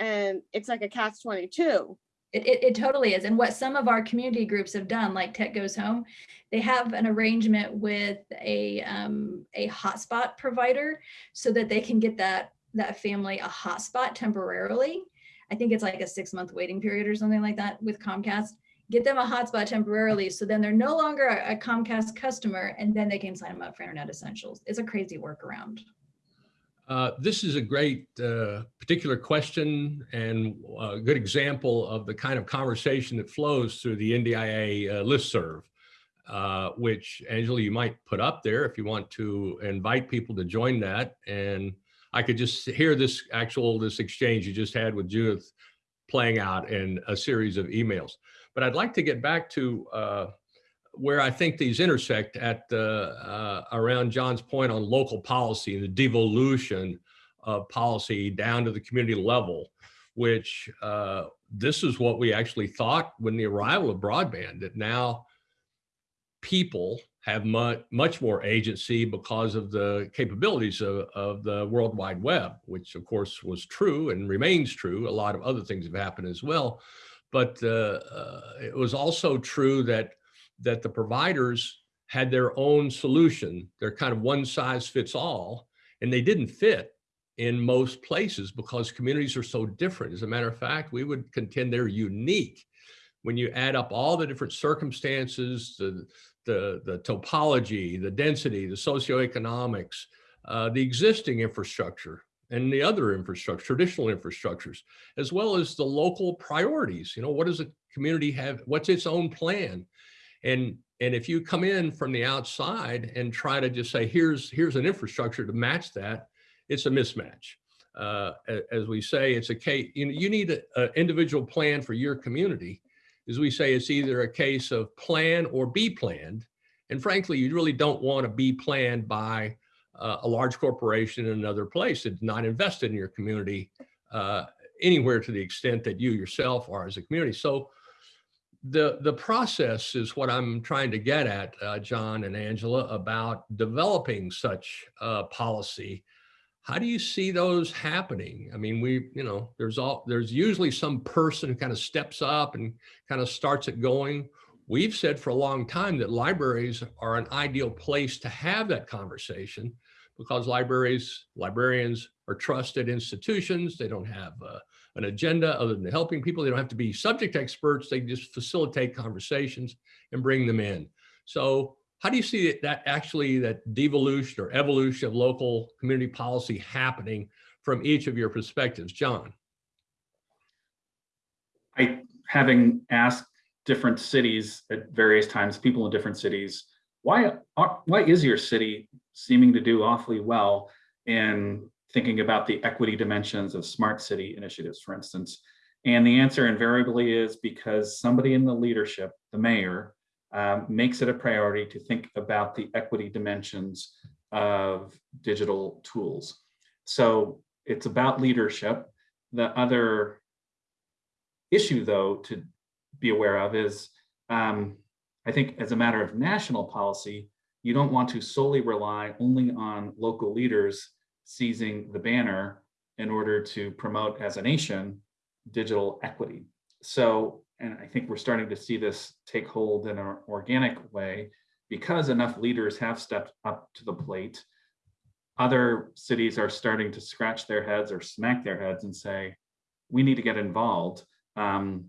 And it's like a catch twenty-two. It, it, it totally is. And what some of our community groups have done, like Tech Goes Home, they have an arrangement with a, um, a hotspot provider so that they can get that, that family a hotspot temporarily. I think it's like a six month waiting period or something like that with Comcast. Get them a hotspot temporarily. So then they're no longer a a Comcast customer and then they can sign them up for Internet Essentials. It's a crazy workaround. Uh, this is a great uh, particular question and a good example of the kind of conversation that flows through the NDIA uh, listserv, uh, which Angela, you might put up there if you want to invite people to join that. And I could just hear this actual, this exchange you just had with Judith playing out in a series of emails. But I'd like to get back to uh, where I think these intersect at uh, uh, around John's point on local policy and the devolution of policy down to the community level, which uh, this is what we actually thought when the arrival of broadband, that now people have much, much more agency because of the capabilities of, of the World Wide Web, which of course was true and remains true. A lot of other things have happened as well. But uh, uh, it was also true that that the providers had their own solution. They're kind of one size fits all, and they didn't fit in most places because communities are so different. As a matter of fact, we would contend they're unique. When you add up all the different circumstances, the, the, the topology, the density, the socioeconomics, uh, the existing infrastructure, and the other infrastructure, traditional infrastructures, as well as the local priorities. You know, what does a community have? What's its own plan? And and if you come in from the outside and try to just say, here's here's an infrastructure to match that, it's a mismatch. Uh, as we say, it's a case, you know, you need an individual plan for your community. As we say, it's either a case of plan or be planned. And frankly, you really don't want to be planned by uh, a large corporation in another place that's not invested in your community uh, anywhere to the extent that you yourself are as a community. So the, the process is what I'm trying to get at, uh, John and Angela, about developing such uh, policy. How do you see those happening? I mean, we, you know, there's all, there's usually some person who kind of steps up and kind of starts it going. We've said for a long time that libraries are an ideal place to have that conversation because libraries, librarians are trusted institutions. They don't have uh, an agenda other than helping people. They don't have to be subject experts. They just facilitate conversations and bring them in. So how do you see that, actually that devolution or evolution of local community policy happening from each of your perspectives? John? I, having asked different cities at various times, people in different cities, why, why is your city seeming to do awfully well in thinking about the equity dimensions of smart city initiatives, for instance? And the answer invariably is because somebody in the leadership, the mayor, um, makes it a priority to think about the equity dimensions of digital tools. So it's about leadership. The other issue, though, to be aware of is, um, I think as a matter of national policy, you don't want to solely rely only on local leaders seizing the banner in order to promote as a nation digital equity. So, and I think we're starting to see this take hold in an organic way because enough leaders have stepped up to the plate. Other cities are starting to scratch their heads or smack their heads and say, we need to get involved. Um,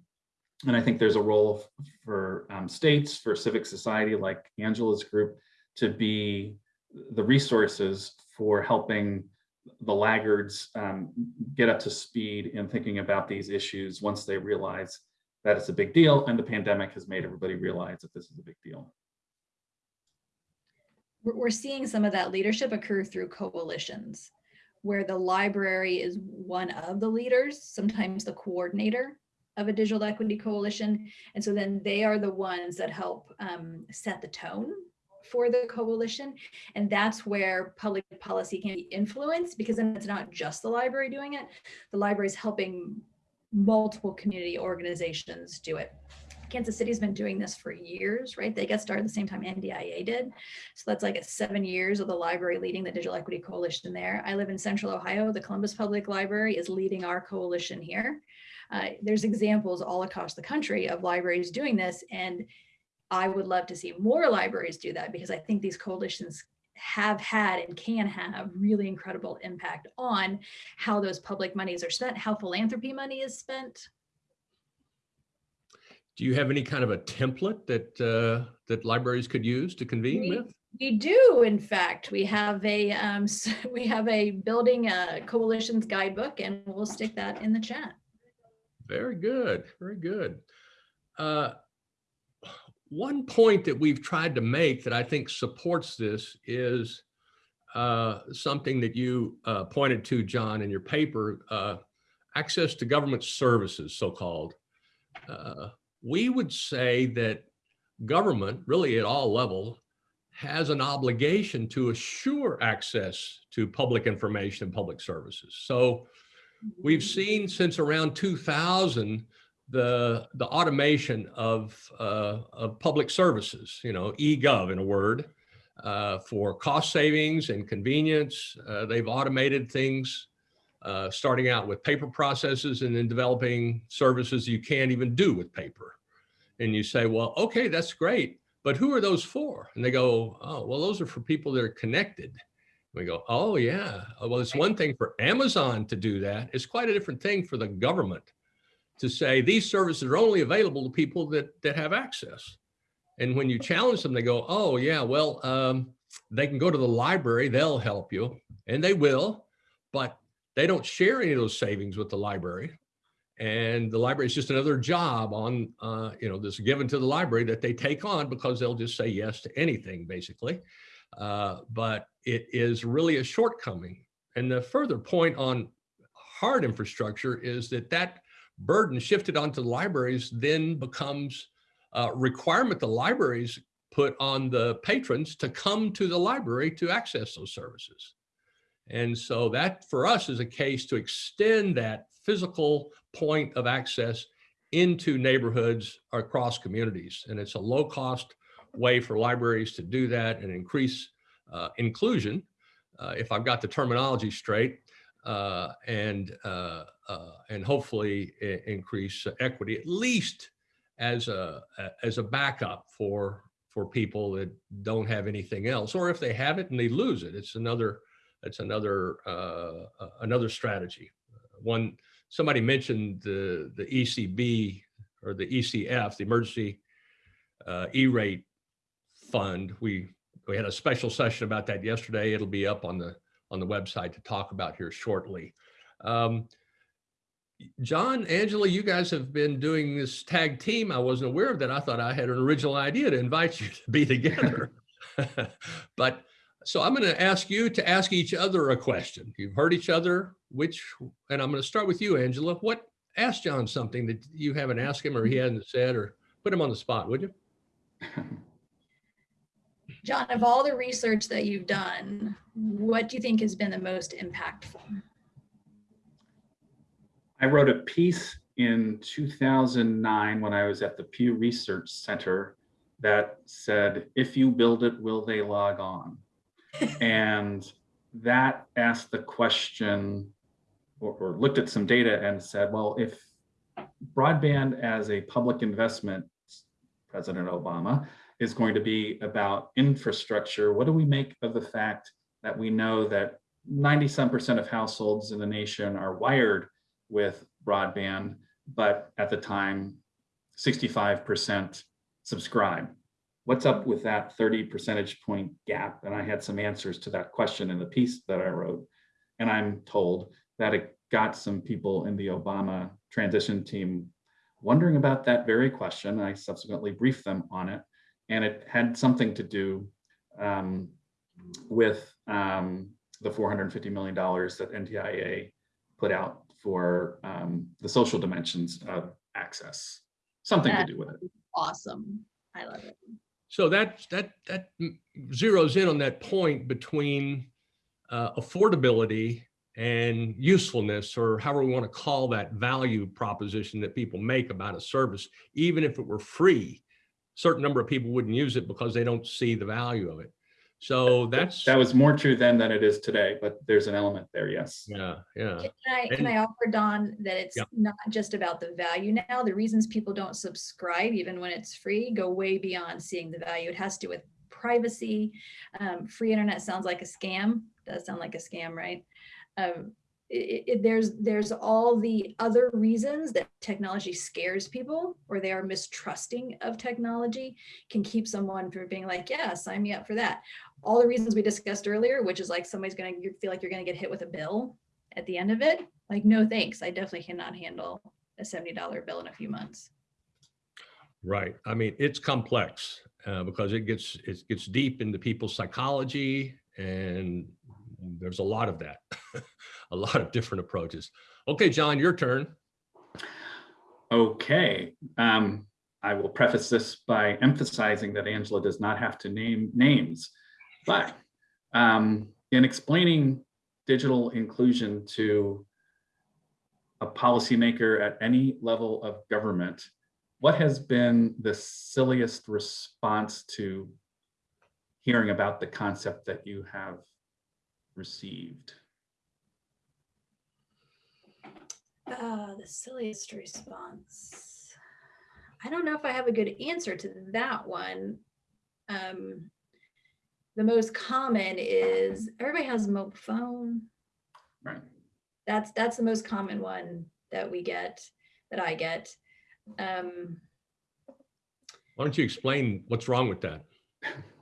and I think there's a role for um, states, for civic society like Angela's group to be the resources for helping the laggards um, get up to speed in thinking about these issues once they realize that it's a big deal and the pandemic has made everybody realize that this is a big deal. We're, seeing some of that leadership occur through coalitions where the library is one of the leaders, sometimes the coordinator of a digital equity coalition. And so then they are the ones that help um, set the tone for the coalition. And that's where public policy can be influenced because then it's not just the library doing it. The library is helping multiple community organizations do it. Kansas City's been doing this for years, right? They got started the same time NDIA did. So that's like seven years of the library leading the Digital Equity Coalition there. I live in Central Ohio. The Columbus Public Library is leading our coalition here. Uh, there's examples all across the country of libraries doing this. And I would love to see more libraries do that because I think these coalitions have had and can have really incredible impact on how those public monies are spent, how philanthropy money is spent. Do you have any kind of a template that uh, that libraries could use to convene We- with? We do, in fact, we have a um, we have a building a coalitions guidebook, and we'll stick that in the chat. Very good, very good. Uh, One point that we've tried to make that I think supports this is uh, something that you uh, pointed to, John, in your paper, uh, access to government services, so-called. Uh, We would say that government, really at all levels, has an obligation to assure access to public information and public services. So We've seen since around 2000 the the automation of uh, of public services, you know, e-gov in a word, uh, for cost savings and convenience. Uh, they've automated things, uh, starting out with paper processes and then developing services you can't even do with paper. And you say, well, okay, that's great, but who are those for? And they go, oh, well, those are for people that are connected. We go, oh yeah. Well, it's one thing for Amazon to do that. It's quite a different thing for the government to say these services are only available to people that that have access. And when you challenge them, they go, oh yeah, well, um, they can go to the library, they'll help you, and they will, but they don't share any of those savings with the library. And the library is just another job on, uh, you know, this given to the library that they take on because they'll just say yes to anything, basically. Uh, but it is really a shortcoming. And the further point on hard infrastructure is that that burden shifted onto the libraries then becomes a requirement the libraries put on the patrons to come to the library to access those services. And so that for us is a case to extend that physical point of access into neighborhoods or across communities. And it's a low cost way for libraries to do that and increase uh, inclusion, uh, if I've got the terminology straight, uh, and uh, uh, and hopefully increase equity at least as a as a backup for for people that don't have anything else, or if they have it and they lose it, it's another it's another uh, uh, another strategy. One somebody mentioned the the ECB or the ECF, the Emergency uh, E-rate Fund. We we had a special session about that yesterday. It'll be up on the on the website to talk about here shortly. Um, John, Angela, you guys have been doing this tag team. I wasn't aware of that. I thought I had an original idea to invite you to be together. but so I'm going to ask you to ask each other a question. You've heard each other, which, and I'm going to start with you, Angela. What, ask John something that you haven't asked him or he hasn't said, or put him on the spot, would you? John, of all the research that you've done, what do you think has been the most impactful? I wrote a piece in 2009 when I was at the Pew Research Center that said, if you build it, will they log on? and that asked the question or, or looked at some data and said, well, if broadband as a public investment, President Obama, is going to be about infrastructure, what do we make of the fact that we know that 97% of households in the nation are wired with broadband, but at the time, 65% subscribe. What's up with that 30 percentage point gap? And I had some answers to that question in the piece that I wrote. And I'm told that it got some people in the Obama transition team wondering about that very question. I subsequently briefed them on it. And it had something to do um, with um, the $450 million that NTIA put out for um, the social dimensions of access. Something to do with it. Awesome. I love it. So that that that zeroes in on that point between uh, affordability and usefulness, or however we want to call that value proposition that people make about a service. Even if it were free, certain number of people wouldn't use it because they don't see the value of it. So that's That was more true then than it is today, but there's an element there, yes. yeah, yeah. Can I, can And- I offer Don that it's Yeah. not just about the value now? The reasons people don't subscribe, even when it's free, go way beyond seeing the value. It has to do with privacy. Um, free internet sounds like a scam. Does sound like a scam, right? Um, it, it, there's there's all the other reasons that technology scares people or they are mistrusting of technology can keep someone from being like yeah sign me up for that. All the reasons we discussed earlier which is like somebody's gonna feel like you're gonna get hit with a bill at the end of it like no thanks. I definitely cannot handle a $70 bill in a few months. Right. I mean, it's complex uh, because it gets it gets deep into people's psychology, and there's a lot of that, a lot of different approaches. Okay, John, your turn. Okay, um, I will preface this by emphasizing that Angela does not have to name names. But um, in explaining digital inclusion to a policymaker at any level of government, what has been the silliest response to hearing about the concept that you have received? Uh, the silliest response i don't know if i have a good answer to that one um, the most common is everybody has a mobile phone Right. that's that's the most common one that we get that i get um Why don't you explain what's wrong with that?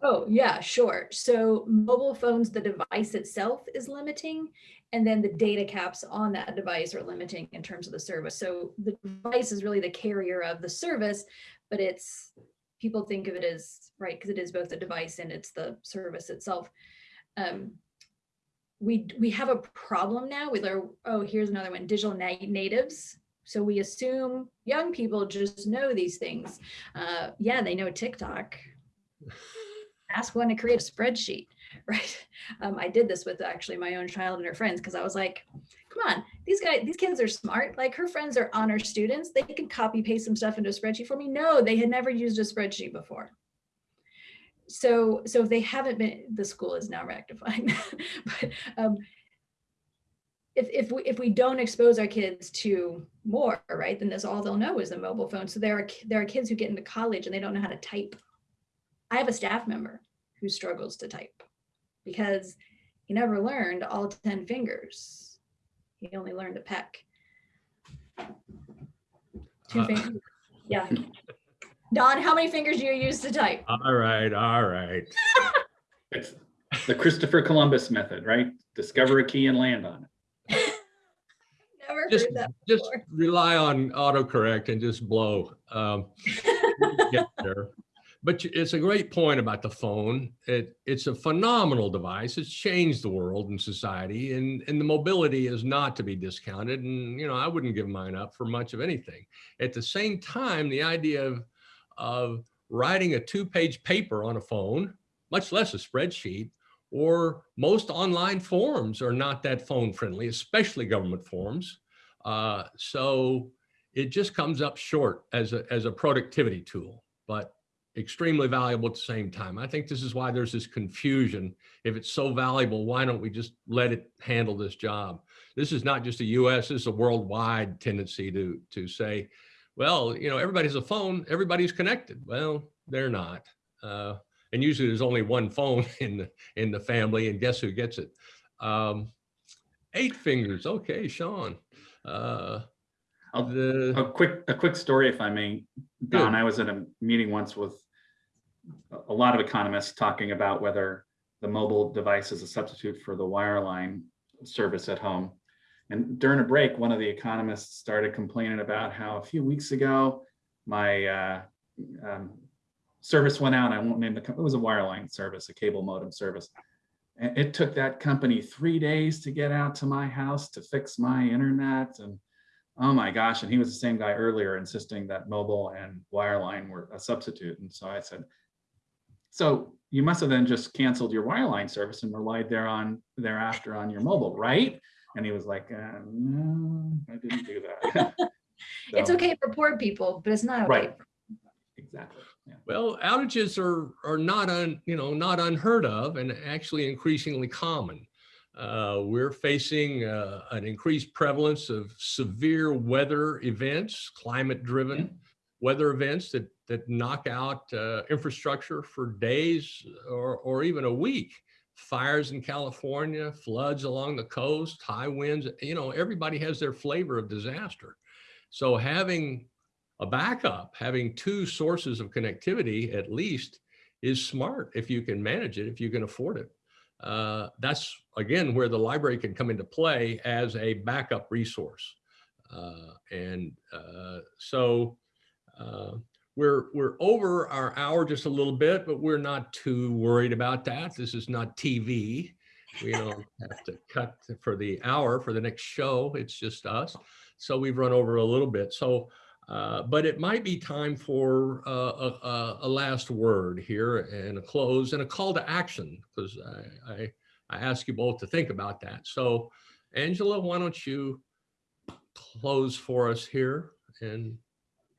Oh yeah sure. So mobile phones the device itself is limiting and then the data caps on that device are limiting in terms of the service. So the device is really the carrier of the service but it's people think of it as right because it is both the device and it's the service itself. Um, we we have a problem now with our oh here's another one digital na- natives. So we assume young people just know these things. Uh, yeah they know tiktok ask one to create a spreadsheet right um, i did this with actually my own child and her friends because i was like come on, these guys, these kids are smart. Like her friends are honor students. They can copy paste some stuff into a spreadsheet for me. No, they had never used a spreadsheet before. So, so if they haven't been, the school is now rectifying that. But um, if, if we, if we don't expose our kids to more, right, then that's all they'll know is the mobile phone. So there are, there are kids who get into college and they don't know how to type. I have a staff member who struggles to type because he never learned all 10 fingers. He only learned a peck. Two Uh, fingers. Yeah. Don, how many fingers do you use to type? All right, all right. It's the Christopher Columbus method, right? Discover a key and land on it. Never Just, heard that just rely on autocorrect and just blow. Um, get there. But it's a great point about the phone. It, it's a phenomenal device. It's changed the world and society and, and the mobility is not to be discounted. And, you know, I wouldn't give mine up for much of anything. At the same time, the idea of, of writing a two-page paper on a phone, much less a spreadsheet, or most online forms are not that phone friendly, especially government forms. Uh, so it just comes up short as a, as a productivity tool, but extremely valuable at the same time. I think this is why there's this confusion. If it's so valuable, why don't we just let it handle this job? This is not just a US, this is a worldwide tendency to, to say, well, you know, everybody has a phone, everybody's connected. Well, they're not. Uh, and usually there's only one phone in the, in the family and guess who gets it? Um, eight fingers. Okay, Sean. Uh, I'll- the, A quick, a quick story, if I may. Don, I was at a meeting once with a- lot of economists talking about whether the mobile device is a substitute for the wireline service at home. And during a break, one of the economists started complaining about how a few weeks ago, my uh, um, service went out. I won't name the, co- it was a wireline service, a cable modem service. And it took that company three days to get out to my house to fix my internet and Oh my gosh, and he was the same guy earlier insisting that mobile and wireline were a substitute. And so I said, so you must have then just canceled your wireline service and relied there on thereafter on your mobile, right? And he was like, uh, no, I didn't do that. It's okay for poor people, but it's not okay. Right. Exactly. Yeah. well, outages are, are not un, you know, not unheard of and actually increasingly common. Uh, we're facing uh, an increased prevalence of severe weather events, climate-driven weather events that that knock out uh, infrastructure for days or or even a week. Fires in California, floods along the coast, high winds. You know, everybody has their flavor of disaster. So having a backup, having two sources of connectivity at least, is smart if you can manage it, if you can afford it uh, that's again where the library can come into play as a backup resource. Uh, and uh, so uh, we're we're over our hour just a little bit, but we're not too worried about that. This is not TV. We don't have to cut for the hour for the next show. It's just us. So we've run over a little bit. So, uh, but it might be time for uh, a, a, a last word here and a close and a call to action because I, I, I ask you both to think about that. So Angela, why don't you close for us here and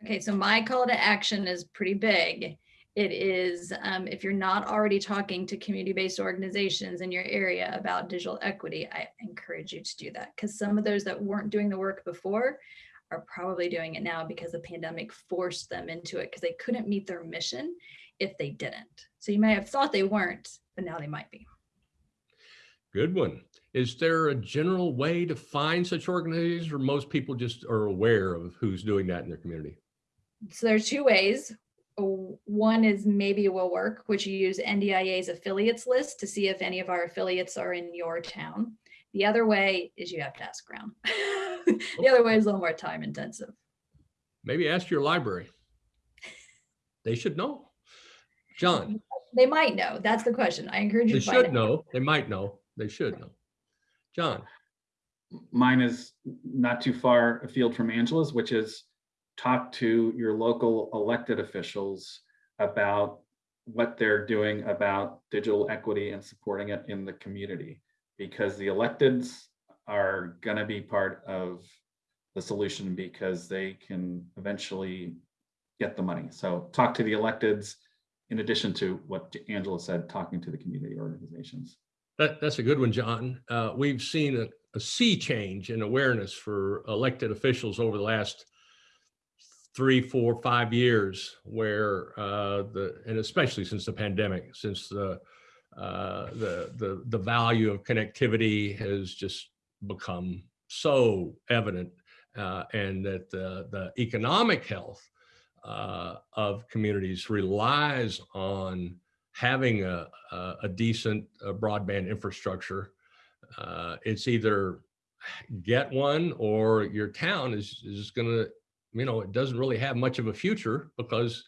Okay, so my call to action is pretty big. It is, um, if you're not already talking to community-based organizations in your area about digital equity, I encourage you to do that because some of those that weren't doing the work before are probably doing it now because the pandemic forced them into it because they couldn't meet their mission if they didn't. So you may have thought they weren't, but now they might be. good one. Is there a general way to find such organizations or most people just are aware of who's doing that in their community? So there's two ways. One is maybe it will work, which you use NDIA's affiliates list to see if any of our affiliates are in your town. The other way is you have to ask around. The other way is a little more time intensive. Maybe ask your library. They should know. John, They might know. That's the question. I encourage you they to find should out. know. They might know. They should know. John, Mine is not too far afield from Angela's, which is talk to your local elected officials about what they're doing about digital equity and supporting it in the community. Because the electeds are gonna be part of the solution because they can eventually get the money. So talk to the electeds, in addition to what Angela said, talking to the community organizations. That, that's a good one, John. Uh, we've seen a, a sea change in awareness for elected officials over the last three, four, five years where uh, the, and especially since the pandemic, since the, uh, the, the, the value of connectivity has just become so evident uh, and that the, the economic health uh, of communities relies on having a, a, a decent uh, broadband infrastructure. Uh, it's either get one or your town is, is gonna, you know, it doesn't really have much of a future because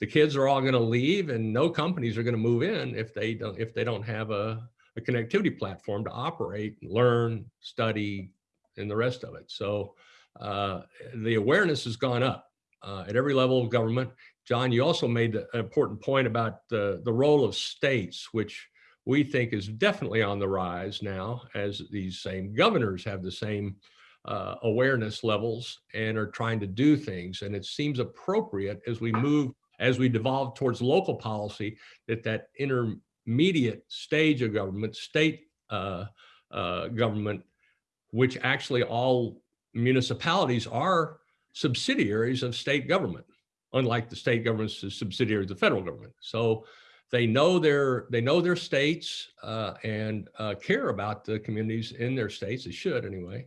the kids are all gonna leave and no companies are gonna move in if they don't, if they don't have a, a connectivity platform to operate, learn, study, and the rest of it. So uh, the awareness has gone up uh, at every level of government. John, you also made an important point about the, the role of states, which we think is definitely on the rise now as these same governors have the same uh, awareness levels and are trying to do things. And it seems appropriate as we move, as we devolve towards local policy, that that intermediate stage of government, state uh, uh, government, which actually all municipalities are subsidiaries of state government, unlike the state government's subsidiaries of the federal government. So they know their they know their states uh, and uh, care about the communities in their states. They should anyway,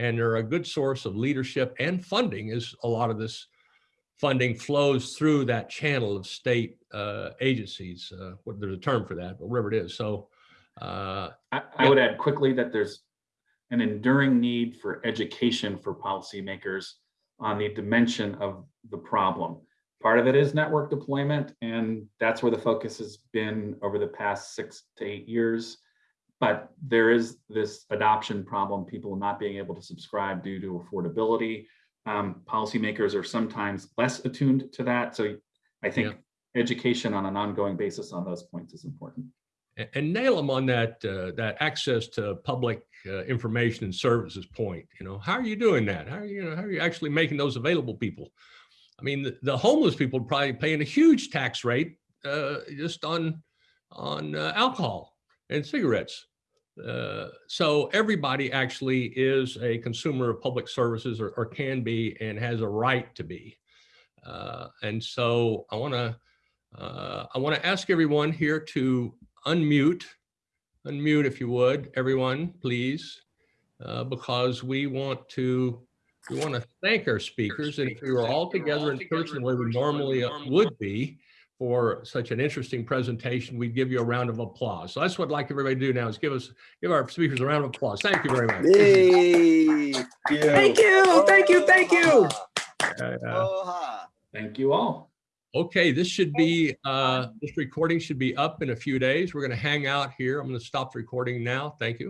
and they're a good source of leadership and funding. As a lot of this funding flows through that channel of state uh, agencies. Uh, what there's a term for that, but whatever it is. So. Uh, I, I would add quickly that there's an enduring need for education for policymakers on the dimension of the problem. Part of it is network deployment, and that's where the focus has been over the past six to eight years. But there is this adoption problem, people not being able to subscribe due to affordability. Um, policymakers are sometimes less attuned to that. So I think education on an ongoing basis on those points is important. and, and nail them on that uh, that access to public uh, information and services point. You know, how are you doing that? How are you, you know, how are you actually making those available people? I mean, the, the homeless people are probably paying a huge tax rate uh, just on on uh, alcohol and cigarettes. Uh, so everybody actually is a consumer of public services or, or can be and has a right to be. Uh, and so I want to uh, I want to ask everyone here to unmute, unmute if you would, everyone, please, uh, because we want to we want to thank our speakers, and if we were all together in person the way we normally uh, would be for such an interesting presentation, we'd give you a round of applause. So that's what I'd like everybody to do now is give us give our speakers a round of applause. Thank you very much. Yay. Thank you, thank you, thank you. Uh, uh, Thank you all. Okay, this should be, uh, this recording should be up in a few days. We're going to hang out here. I'm going to stop the recording now. Thank you.